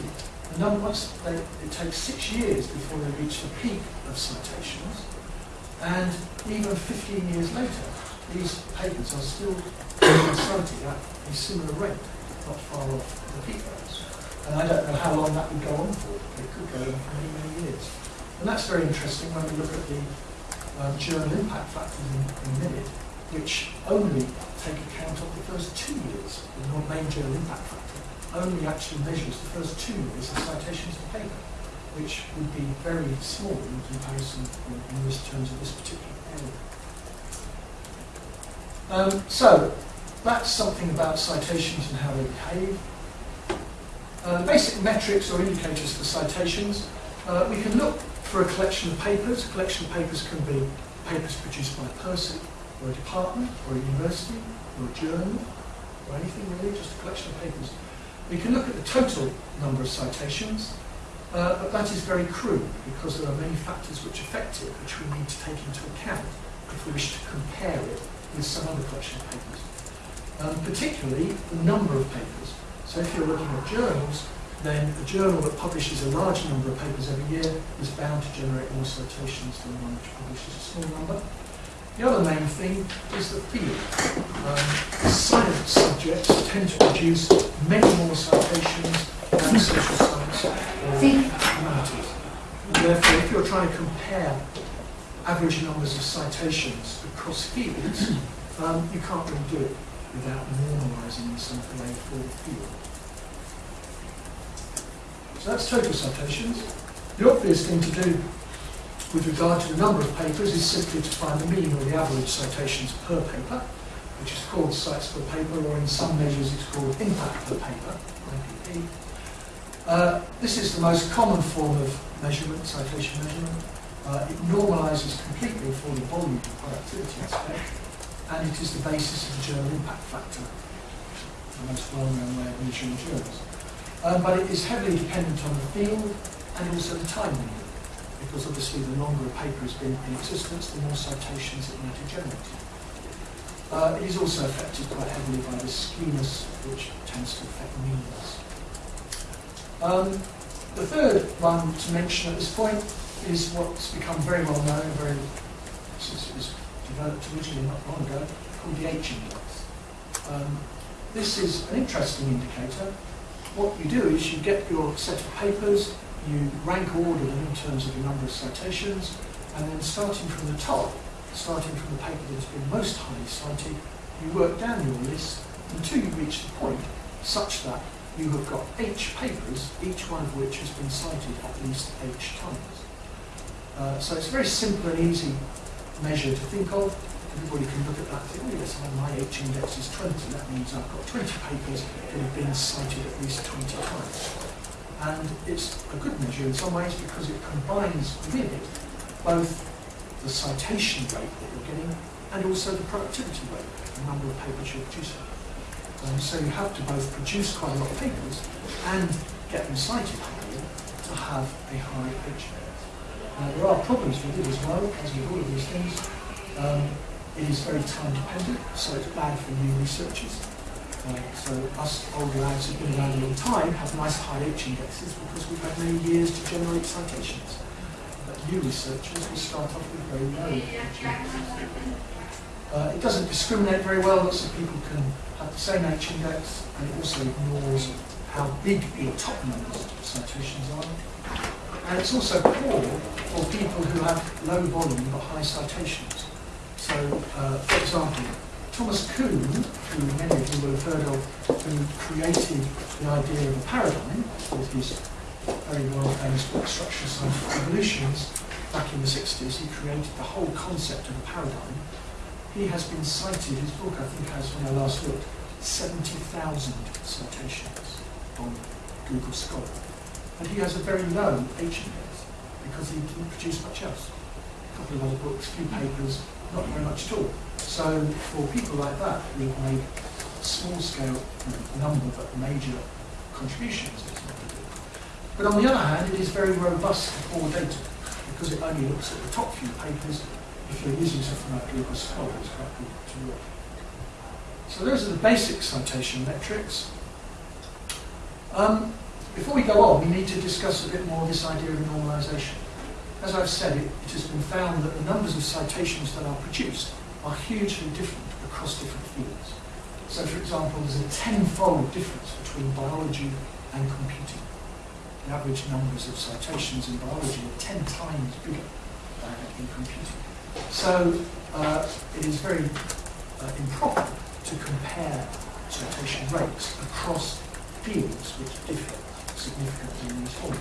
once they, it takes six years before they reach the peak of citations, and even 15 years later, these papers are still cited at a similar rate, not far off the peak rates. And I don't know how long that would go on for. It could go on for many, many years. And that's very interesting when we look at the um, journal impact factors in, in minute, which only take account of the first two years. The non-main journal impact factor only actually measures the first two years of citations of paper, which would be very small in comparison in, this terms of this particular area. Um, so, that's something about citations and how they behave. Uh, basic metrics or indicators for citations. Uh, we can look for a collection of papers. A collection of papers can be papers produced by a person, or a department, or a university, or a journal, or anything really, just a collection of papers. We can look at the total number of citations, uh, but that is very crude because there are many factors which affect it, which we need to take into account if we wish to compare it with some other collection of papers. Um, particularly the number of papers. So if you're looking at journals, then a journal that publishes a large number of papers every year is bound to generate more citations than one which publishes a small number. The other main thing is the field. Um, science subjects tend to produce many more citations than social science or humanities. Therefore, if you're trying to compare average numbers of citations across fields, um, you can't really do it without normalising in some way for the field. So that's total citations. The obvious thing to do with regard to the number of papers is simply to find the mean or the average citations per paper, which is called cites per paper, or in some measures it's called impact per paper, IPP. Uh, this is the most common form of measurement, citation measurement. Uh, it normalises completely for the volume and productivity aspect, and it is the basis of the journal impact factor, the most well-known way of measuring journals. Uh, but it is heavily dependent on the field and also the time because obviously the longer a paper has been in existence, the more citations it might have generated. Uh, it is also affected quite heavily by the skewness, which tends to affect means. Um, the third one to mention at this point is what's become very well known, very since it was developed originally not long ago, called the H index. Um, this is an interesting indicator what you do is you get your set of papers, you rank order them in terms of the number of citations, and then starting from the top, starting from the paper that has been most highly cited, you work down your list until you reach the point such that you have got H papers, each one of which has been cited at least H times. Uh, so it's a very simple and easy measure to think of. Everybody can look at that and think, oh yes, my H index is 20. That means I've got 20 papers that have been cited at least 20 times. And it's a good measure in some ways because it combines with it both the citation rate that you're getting and also the productivity rate, the number of papers you're producing. Um, so you have to both produce quite a lot of papers and get them cited highly to have a high index. Now there are problems with it as well, as with all of these things. Um, it is very time dependent, so it's bad for new researchers. So us older lads who've been around a long time have nice high H indexes because we've had many years to generate citations. But new researchers will start off with very low H indexes. Uh, it doesn't discriminate very well. Lots of people can have the same H index, and it also ignores how big your top numbers of citations are. And it's also poor for people who have low volume but high citations. So, uh, for example, Thomas Kuhn, who many of you will have heard of, who created the idea of a paradigm with his very well famous book Structural Scientific Evolutions back in the 60s, he created the whole concept of a paradigm. He has been cited, his book I think has, when I last looked, 70,000 citations on Google Scholar. And he has a very low H index because he didn't produce much else. A couple of other books, a few papers, not very much at all. So for people like that who have made small scale number but major contributions. But on the other hand, it is very robust for data. because it only looks at the top few papers, if you're using something like Google Scholar, it's quite good to work. So those are the basic citation metrics. Um, before we go on, we need to discuss a bit more this idea of normalisation. As I've said, it, it has been found that the numbers of citations that are produced are hugely different across different fields. So, for example, there's a tenfold difference between biology and computing. The average numbers of citations in biology are 10 times bigger than in computing. So, uh, it is very uh, improper to compare citation rates across fields which differ significantly in these forms.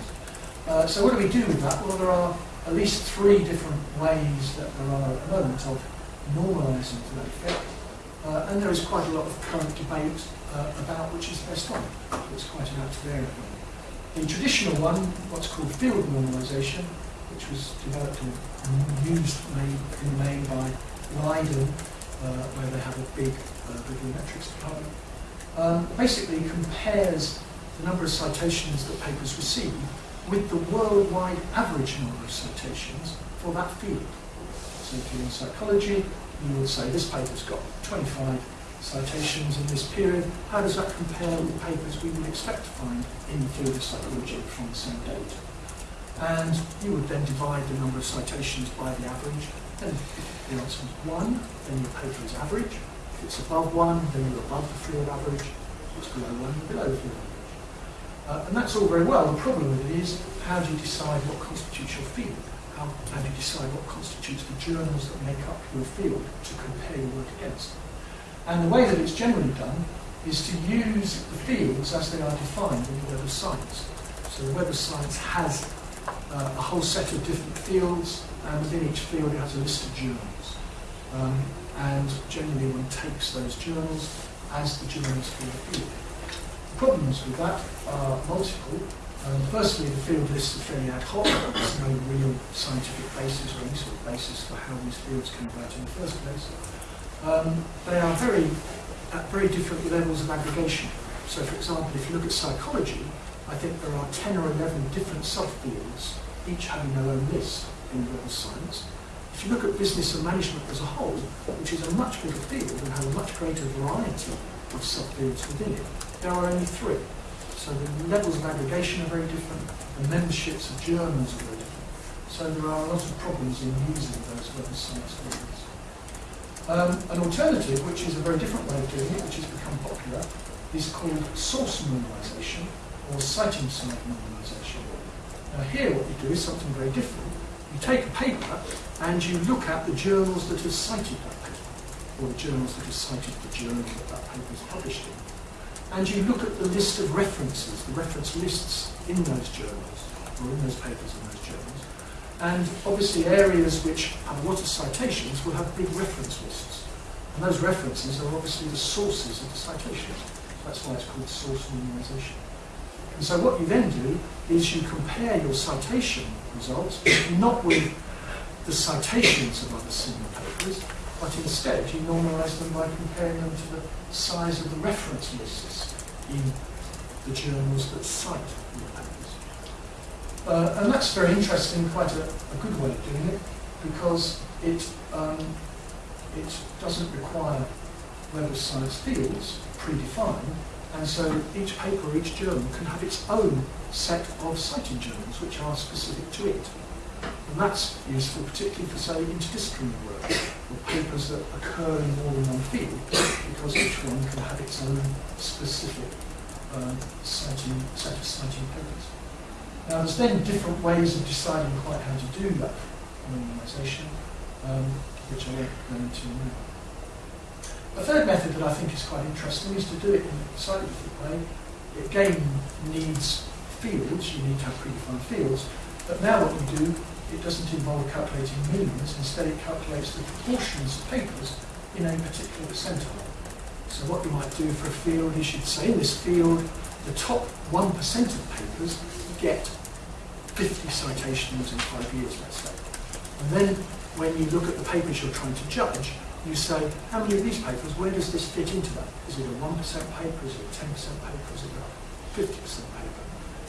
Uh, so what do we do with that? Well, there are at least three different ways that there are at the moment of normalising to that effect. Uh, and there is quite a lot of current debate uh, about which is the best one. It's quite an active area. The traditional one, what's called field normalisation, which was developed and used in the main by Leiden, uh, where they have a big uh, bibliometrics department, um, basically compares the number of citations that papers receive with the worldwide average number of citations for that field. So if you're in psychology, you would say this paper's got 25 citations in this period. How does that compare with papers we would expect to find in the field of psychology from the same date? And you would then divide the number of citations by the average. If the answer is 1, then your paper is average. If it's above 1, then you're above the field average. If it's below 1, you're below the field average. Uh, and that's all very well. The problem with it is, how do you decide what constitutes your field? How do you decide what constitutes the journals that make up your field to compare your work against? And the way that it's generally done is to use the fields as they are defined in the Web of Science. So the Web of Science has uh, a whole set of different fields, and within each field it has a list of journals. Um, and generally one takes those journals as the journals for the field. The problems with that are multiple. Um, firstly, the field lists are fairly ad hoc. There's no real scientific basis or any sort of basis for how these fields came about in the first place. Um, they are very at very different levels of aggregation. So, for example, if you look at psychology, I think there are 10 or 11 different subfields, each having their own list in of science. If you look at business and management as a whole, which is a much bigger field and has a much greater variety of subfields within it, there are only three. So the levels of aggregation are very different, the memberships of journals are very different. So there are a lot of problems in using those web of science fields. Um, an alternative, which is a very different way of doing it, which has become popular, is called source normalization or citing side normalization. Now here what you do is something very different. You take a paper and you look at the journals that have cited that paper, or the journals that have cited the journal that that paper is published in and you look at the list of references, the reference lists in those journals, or in those papers in those journals, and obviously areas which have a lot of citations will have big reference lists. And those references are obviously the sources of the citations. That's why it's called source normalization. And so what you then do is you compare your citation results not with the citations of other similar papers, but instead you normalize them by comparing them to the size of the reference lists in the journals that cite your papers. Uh, and that's very interesting, quite a, a, good way of doing it, because it, um, it doesn't require Web of Science fields predefined, and so each paper, each journal can have its own set of citing journals which are specific to it. And that's useful particularly for, say, interdisciplinary work, or papers that occur in more than one field, because each one can have its own specific um, set of citing papers. Now, there's then different ways of deciding quite how to do that normalization, um, which I won't go into now. A third method that I think is quite interesting is to do it in a slightly different way. It again needs fields, you need to have predefined fields, but now what you do it doesn't involve calculating means, instead it calculates the proportions of papers in a particular percentile. So what you might do for a field is you'd say in this field, the top 1% of papers get 50 citations in five years, let's say. And then when you look at the papers you're trying to judge, you say, how many of these papers, where does this fit into that? Is it a 1% paper, is it a 10% paper, is it a 50% paper?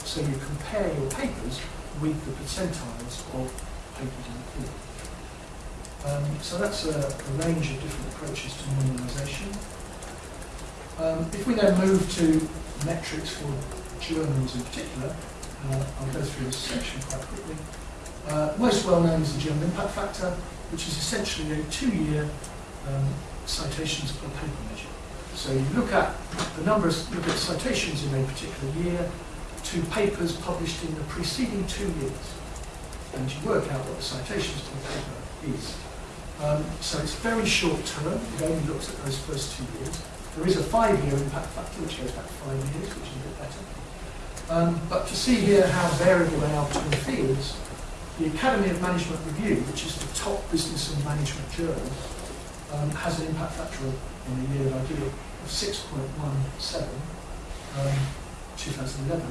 So you compare your papers with the percentiles of papers in the field. Um, so that's a, a range of different approaches to normalisation. Um, if we then move to metrics for journals in particular, uh, I'll go through this section quite quickly. Uh, most well known is the journal impact factor, which is essentially a two-year um, citations per paper measure. So you look at the number of look at citations in a particular year to papers published in the preceding two years, and you work out what the citations per paper is. Um, so it's very short term. It only looks at those first two years. There is a five-year impact factor, which goes back five years, which is a bit better. Um, but to see here how variable they are between fields, the Academy of Management Review, which is the top business and management journal, um, has an impact factor in the year that I did it of 6.17, um, 2011,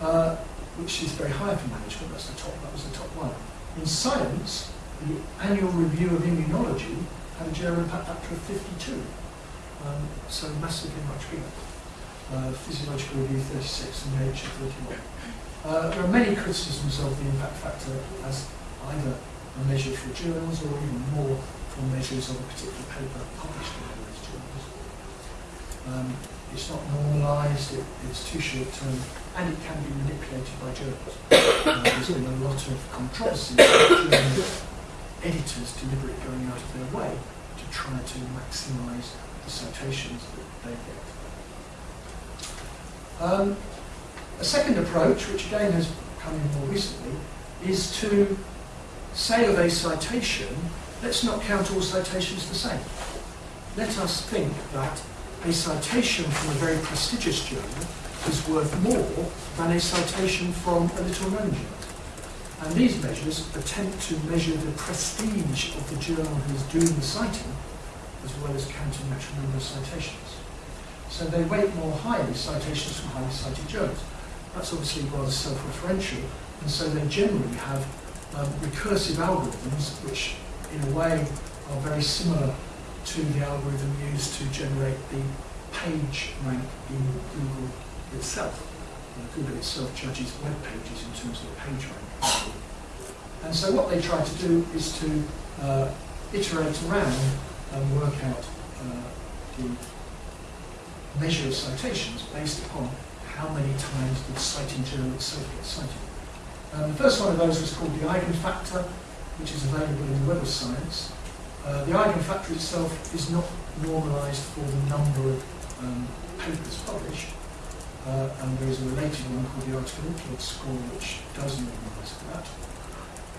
uh, which is very high for management. That's the top. That was the top one. In science, the annual review of immunology had a journal impact factor of 52, um, so massively much bigger. Uh, physiological review 36 and nature 31. Uh, there are many criticisms of the impact factor as either a measure for journals or even more for measures of a particular paper published in those journals. Um, it's not normalised, it, it's too short term, and it can be manipulated by journals. Uh, there's been a lot of controversy about editors deliberately going out of their way to try to maximise the citations that they get. Um, a second approach, which again has come in more recently, is to say of a citation, let's not count all citations the same. Let us think that a citation from a very prestigious journal is worth more than a citation from a little known journal. And these measures attempt to measure the prestige of the journal who is doing the citing, as well as counting the actual number of citations. So they weight more highly citations from highly cited journals. That's obviously rather self-referential, and so they generally have um, recursive algorithms which, in a way, are very similar to the algorithm used to generate the page rank in Google itself. Google itself judges web pages in terms of the page rank. And so what they try to do is to uh, iterate around and work out uh, the measure of citations based upon how many times the citing journal itself gets cited. Um, the first one of those was called the eigenfactor, which is available in the Web of Science. Uh, the eigenfactor itself is not normalised for the number of um, papers published, uh, and there is a related one called the article score, which does normalise for that.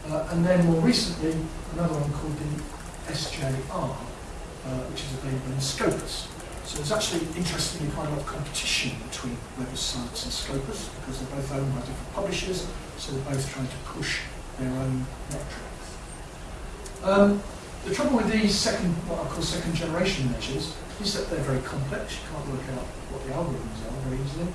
Uh, and then more recently, another one called the SJR, uh, which is available in Scopus. So there's actually, interestingly, quite a lot of competition between Web of Science and Scopus because they're both owned by different publishers, so they're both trying to push their own metrics. Um, the trouble with these second, what I call second generation measures is that they're very complex. You can't work out what the algorithms are very easily.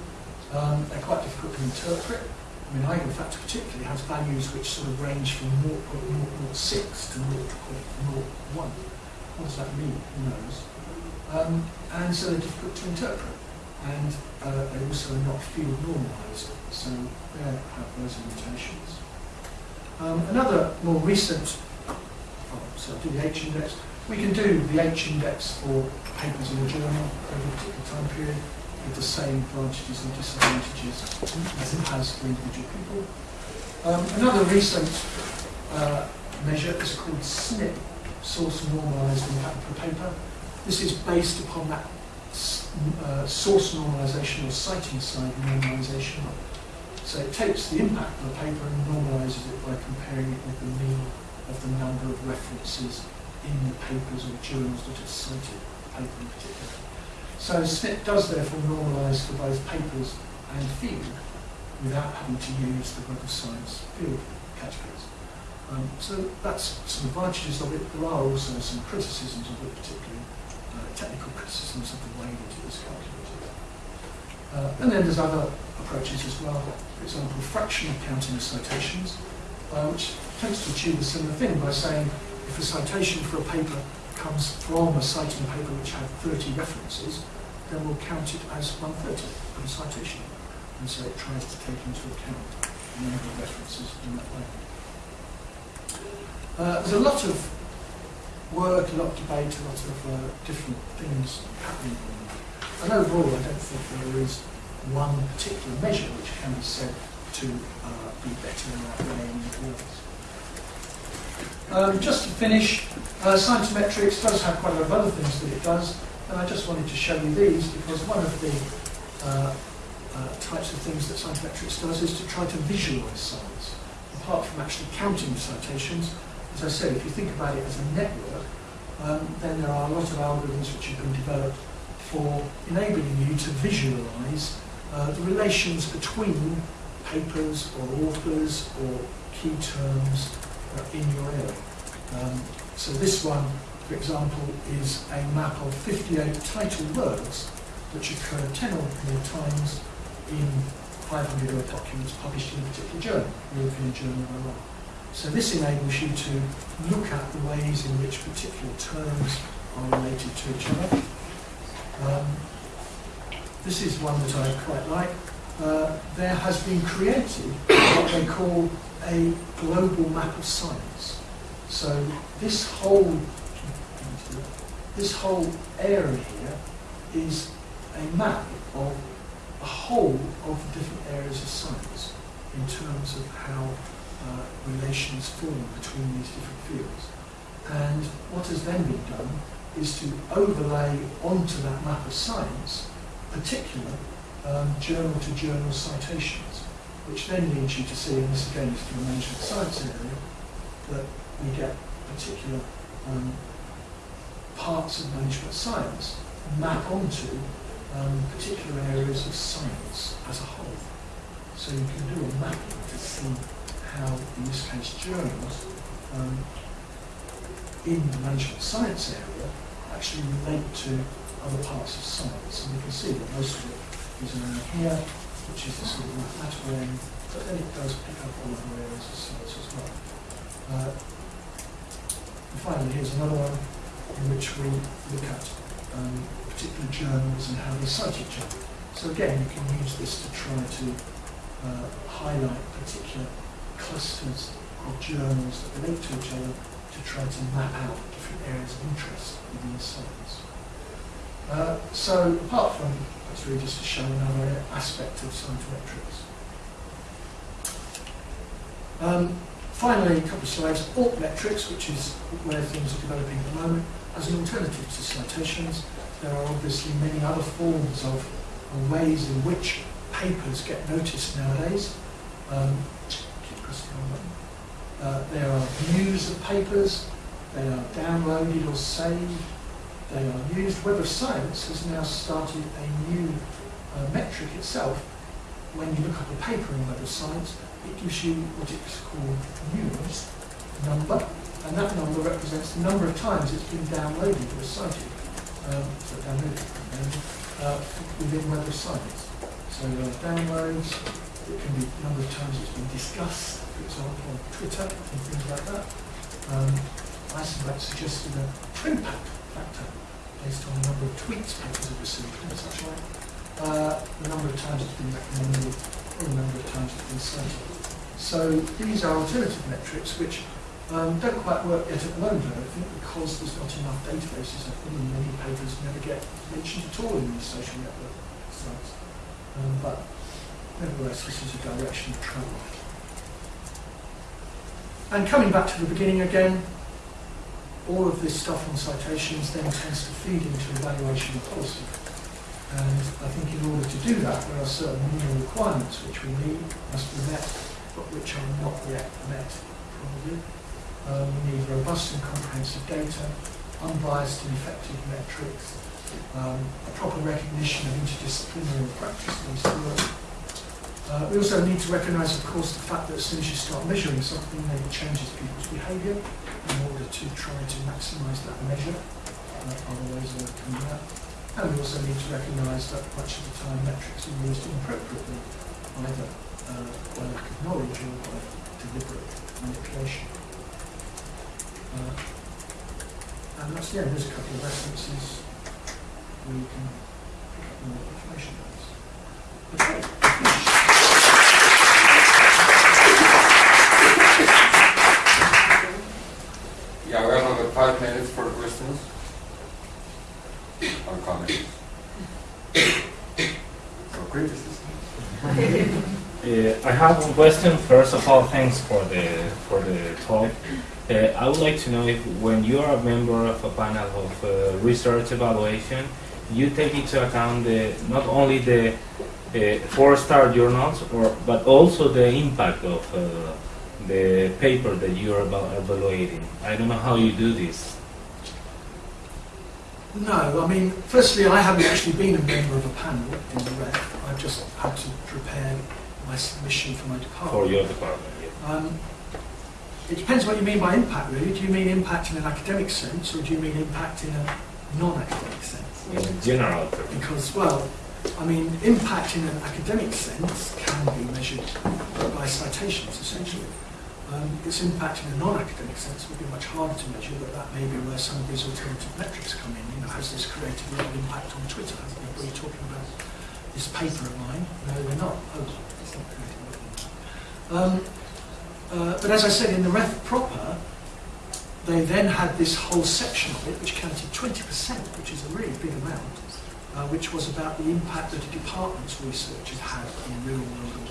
Um, they're quite difficult to interpret. I mean, eigenfactor particularly has values which sort of range from 0.006 to 0.01. What does that mean? Who knows? Um, and so they're difficult to interpret. And uh, they also are not field normalised, so they have those limitations. Um, another more recent, oh, so do the H index. We can do the H index for papers in a journal over a particular time period with the same advantages and disadvantages as it has for individual people. Um, another recent uh, measure is called SNIP, Source Normalised Impact Per Paper. This is based upon that uh, source normalization or citing side normalization. So it takes the impact of the paper and normalizes it by comparing it with the mean of the number of references in the papers or journals that have cited the paper in particular. So SNIP does therefore normalize for both papers and field without having to use the Web of Science field categories. Um, so that's some advantages of it. There are also some criticisms of it, particularly technical criticisms of the way that it was calculated. Uh, and then there's other approaches as well. For example, fractional counting of citations, uh, which tends to achieve a similar thing by saying if a citation for a paper comes from a citing paper which had 30 references, then we'll count it as 130 of a citation. And so it tries to take into account the number of references in that way. Uh, there's a lot of work, a lot of debate, a lot of uh, different things happening. And overall, I don't think there is one particular measure which can be said to uh, be better in that way than the others. Um, just to finish, uh, Scientometrics does have quite a lot of other things that it does, and I just wanted to show you these because one of the uh, uh, types of things that Scientometrics does is to try to visualize science. Apart from actually counting citations, as I said, if you think about it as a network, um, then there are a lot of algorithms which have been developed for enabling you to visualize uh, the relations between papers or authors or key terms in your area. Um, so this one, for example, is a map of 58 title words which occur 10 or more times in 500 word documents published in a particular journal, European Journal of Law. So this enables you to look at the ways in which particular terms are related to each other. Um, this is one that I quite like. Uh, there has been created what they call a global map of science. So this whole this whole area here is a map of a whole of the different areas of science in terms of how uh, relations form between these different fields. And what has then been done is to overlay onto that map of science particular um, journal-to-journal citations, which then leads you to see, and this again is from the management science area, that we get particular um, parts of management science map onto um, particular areas of science as a whole. So you can do a mapping to see how, in this case, journals um, in the management science area actually relate to other parts of science. And you can see that most of is around here, which is the sort of mathematical end, but then it does pick up all other areas of science as well. Uh, and finally, here's another one in which we look at um, particular journals and how they cite each other. So again, you can use this to try to uh, highlight particular clusters of journals that relate to each other to try to map out different areas of interest within science. Uh, so apart from, that's really just to show another aspect of scientometrics. Um, finally, a couple of slides, altmetrics, which is where things are developing at the moment, as an alternative to citations. There are obviously many other forms of, ways in which papers get noticed nowadays. Um, uh, there are views of papers, they are downloaded or saved, they are used. Web of Science has now started a new uh, metric itself. When you look up a paper in Web of Science, it gives you what it's called news number, and that number represents the number of times it's been downloaded or cited, um, so downloaded uh, within Web of Science. So uh, downloads, it can be the number of times it's been discussed, for example, on Twitter and things like that. Um, Eysenbach suggested a print twin factor based on the number of tweets papers have received, and such like. Uh, the number of times it's been recommended, or the number of times it's been cited. So these are alternative metrics which um, don't quite work yet at the moment, I don't think, because there's not enough databases them, and many papers never get mentioned at all in these social network sites. Um, but nevertheless, this is a direction of travel. And coming back to the beginning again, all of this stuff on citations then tends to feed into evaluation of policy. And I think in order to do that, there are certain minimal requirements which we need, must be met, but which are not yet met, probably. Um, we need robust and comprehensive data, unbiased and effective metrics, um, a proper recognition of interdisciplinary practice-based work. Uh, we also need to recognise, of course, the fact that as soon as you start measuring something, then it changes people's behaviour in order to try to maximise that measure. Uh, other ways of coming that. And we also need to recognise that much of the time metrics are used inappropriately, either uh, by lack of knowledge or by deliberate manipulation. Uh, and that's, yeah, there's a couple of references where you can pick up more information on this. Okay, five minutes for questions or comments. Or criticism. Uh, I have one question. First of all, thanks for the for the talk. Uh, I would like to know if, when you are a member of a panel of uh, research evaluation, you take into account the, not only the uh, four-star journals, or but also the impact of uh, the paper that you are eva- evaluating. I don't know how you do this. No, I mean, firstly, I haven't actually been a member of a panel in the REF. I've just had to prepare my submission for my department. for your department. Yeah. Um, it depends what you mean by impact, really. Do you mean impact in an academic sense, or do you mean impact in a non-academic sense? In general, terms. Because, well, I mean, impact in an academic sense can be measured by citations, essentially. Um, its impact in a non-academic sense would be much harder to measure, but that may be where some of these alternative metrics come in. You know, has this created a lot of impact on Twitter? Has anybody talking about this paper of mine? No, they're not. Oh, it's not creating impact. Um, uh, but as I said, in the REF proper, they then had this whole section of it, which counted 20%, which is a really big amount, uh, which was about the impact that a department's research had had in real-world.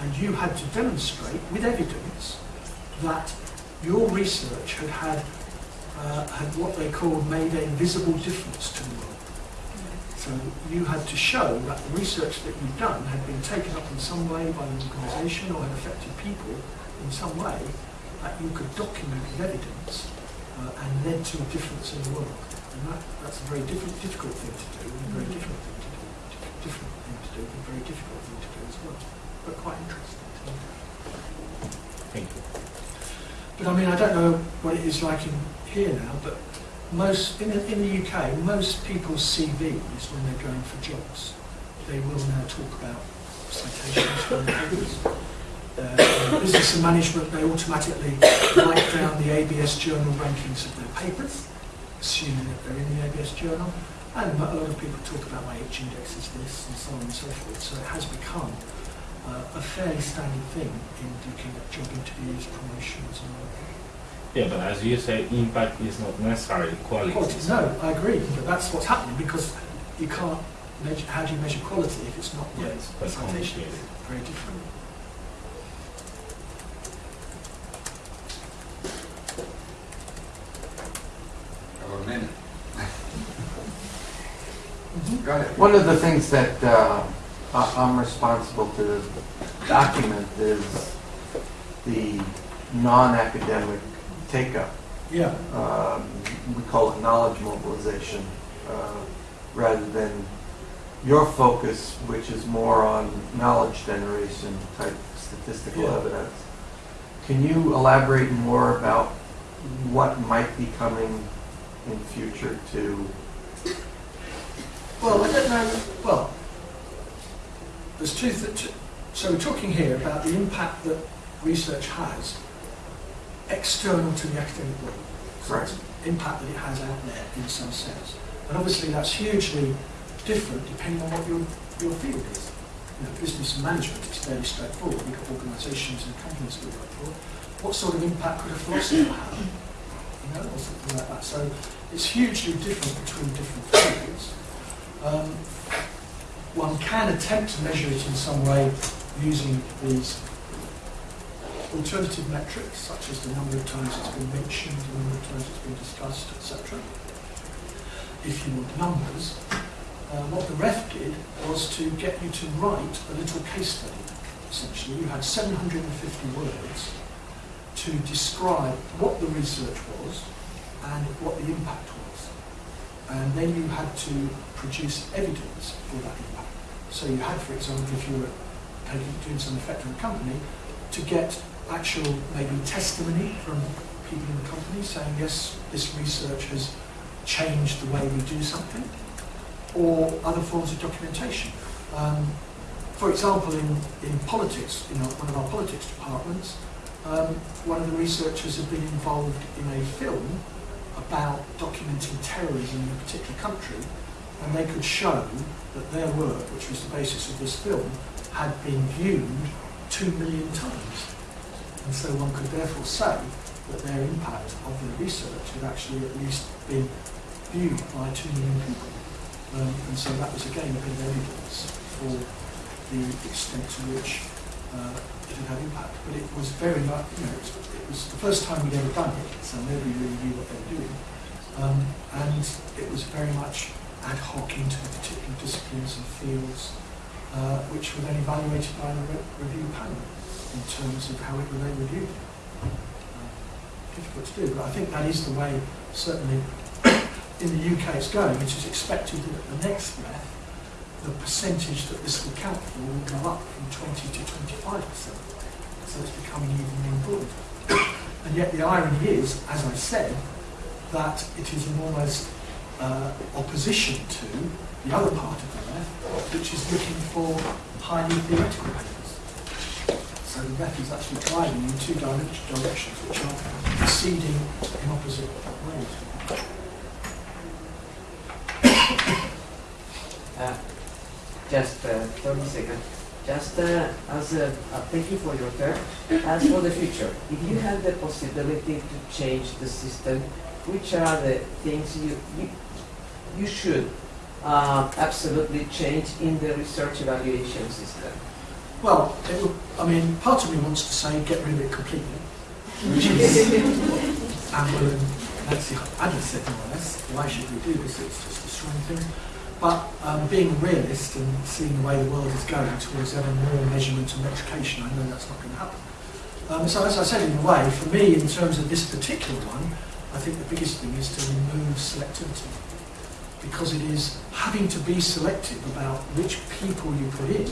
And you had to demonstrate, with evidence, that your research had had, uh, had what they called made a visible difference to the world. So you had to show that the research that you'd done had been taken up in some way by an organisation or had affected people in some way that you could document with evidence uh, and led to a difference in the world. And that, that's a very different, difficult thing to do and a very different thing to do. Different thing to do, and a very difficult thing to do as well. But quite interesting. to me. Thank you. But I mean, I don't know what it is like in here now, but most in the, in the UK, most people's CVs when they're going for jobs, they will now talk about citations from papers. Uh, business and management, they automatically write down the ABS journal rankings of their papers, assuming that they're in the ABS journal. And a lot of people talk about my H index is this and so on and so forth. So it has become uh, a fairly standard thing in looking at job interviews, promotions and all that. Yeah, but as you say, impact is not necessarily quality. Quality, no, I agree, but that's what's happening because you can't measure, how do you measure quality if it's not by Yes, that's citation? complicated. Very different. Have a minute. Mhm. Go ahead. One of the things that uh, I- I'm responsible to document is the non-academic take-up. Yeah, Um, We call it knowledge mobilization, uh, rather than your focus, which is more on knowledge generation type statistical Yeah. evidence. Can you elaborate more about what might be coming in future to well, I don't know, well, there's two, th- so we're talking here about the impact that research has external to the academic world. So Right. impact that it has out there in some sense. And obviously that's hugely different depending on what your, your field is. You know, business management is fairly straightforward. We've got organisations and companies we work for. What sort of impact could a philosopher have? You know, or something like that. So it's hugely different between different fields. Um, one can attempt to measure it in some way using these alternative metrics, such as the number of times it's been mentioned, the number of times it's been discussed, etc. If you want numbers, uh, what the REF did was to get you to write a little case study. Essentially, you had 750 words to describe what the research was and what the impact was. And then you had to produce evidence for that. So you had, for example, if you were taking, doing some effect on a company, to get actual maybe testimony from people in the company saying, yes, this research has changed the way we do something, or other forms of documentation. Um, for example, in, in politics, in our, one of our politics departments, um, one of the researchers had been involved in a film about documenting terrorism in a particular country, and they could show that their work, which was the basis of this film, had been viewed two million times. And so one could therefore say that their impact of their research had actually at least been viewed by two million people. Um, and so that was again a bit of evidence for the extent to which uh, it had had impact. But it was very much, you know, it was, it was the first time we'd ever done it, so nobody really knew what they were doing. Um, and it was very much ad hoc into particular disciplines and fields uh, which were then evaluated by the re- review panel in terms of how it they reviewed. Uh, difficult to do, but I think that is the way, certainly in the UK it's going. which is expected that at the next REF, the percentage that this will count for will go up from 20 to 25 percent. So it's becoming even more important. and yet the irony is, as I said, that it is an almost uh, opposition to the other part of the REF, which is looking for highly theoretical papers. So the REF is actually driving in two direct- directions which are proceeding in opposite ways. Uh, Just uh, 30 seconds. Just uh, as a, uh, thank you for your turn. As for the future, if you have the possibility to change the system, which are the things you you, you should uh, absolutely change in the research evaluation system? Well, will, I mean, part of me wants to say get rid of it completely, which is Anne-Wil and Nancy Adler said more or less, why should we do this? It's just destroying things. But um, being a realist and seeing the way the world is going towards ever more measurement and metrication, I know that's not going to happen. Um, so as I said, in a way, for me, in terms of this particular one, I think the biggest thing is to remove selectivity. Because it is having to be selective about which people you put in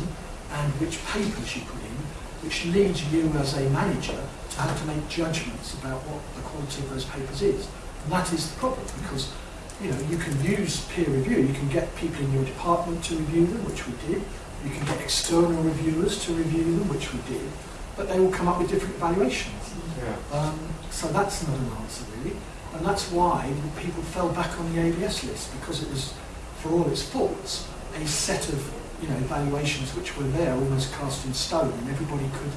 and which papers you put in, which leads you as a manager to have to make judgments about what the quality of those papers is. And that is the problem because you know you can use peer review, you can get people in your department to review them, which we did. You can get external reviewers to review them, which we did. But they will come up with different evaluations. Yeah. Um, so that's not an answer really, and that's why people fell back on the ABS list because it was, for all its faults, a set of you know evaluations which were there, almost cast in stone, and everybody could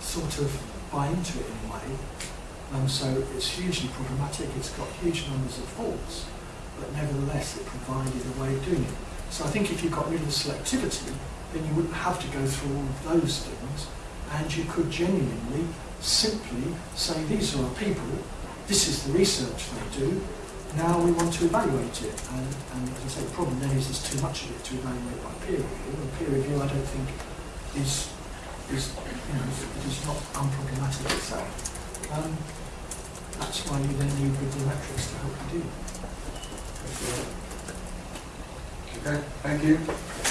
sort of buy into it in a way. Um, so it's hugely problematic. It's got huge numbers of faults, but nevertheless it provided a way of doing it. So I think if you got rid of the selectivity, then you wouldn't have to go through all of those things, and you could genuinely simply say these are people, this is the research they do, now we want to evaluate it. And, and as I say, the problem then is there's too much of it to evaluate by peer review, and peer review I don't think is, is you know, is not unproblematic itself. Um, that's why you then need review metrics to help you do that. Okay, thank you.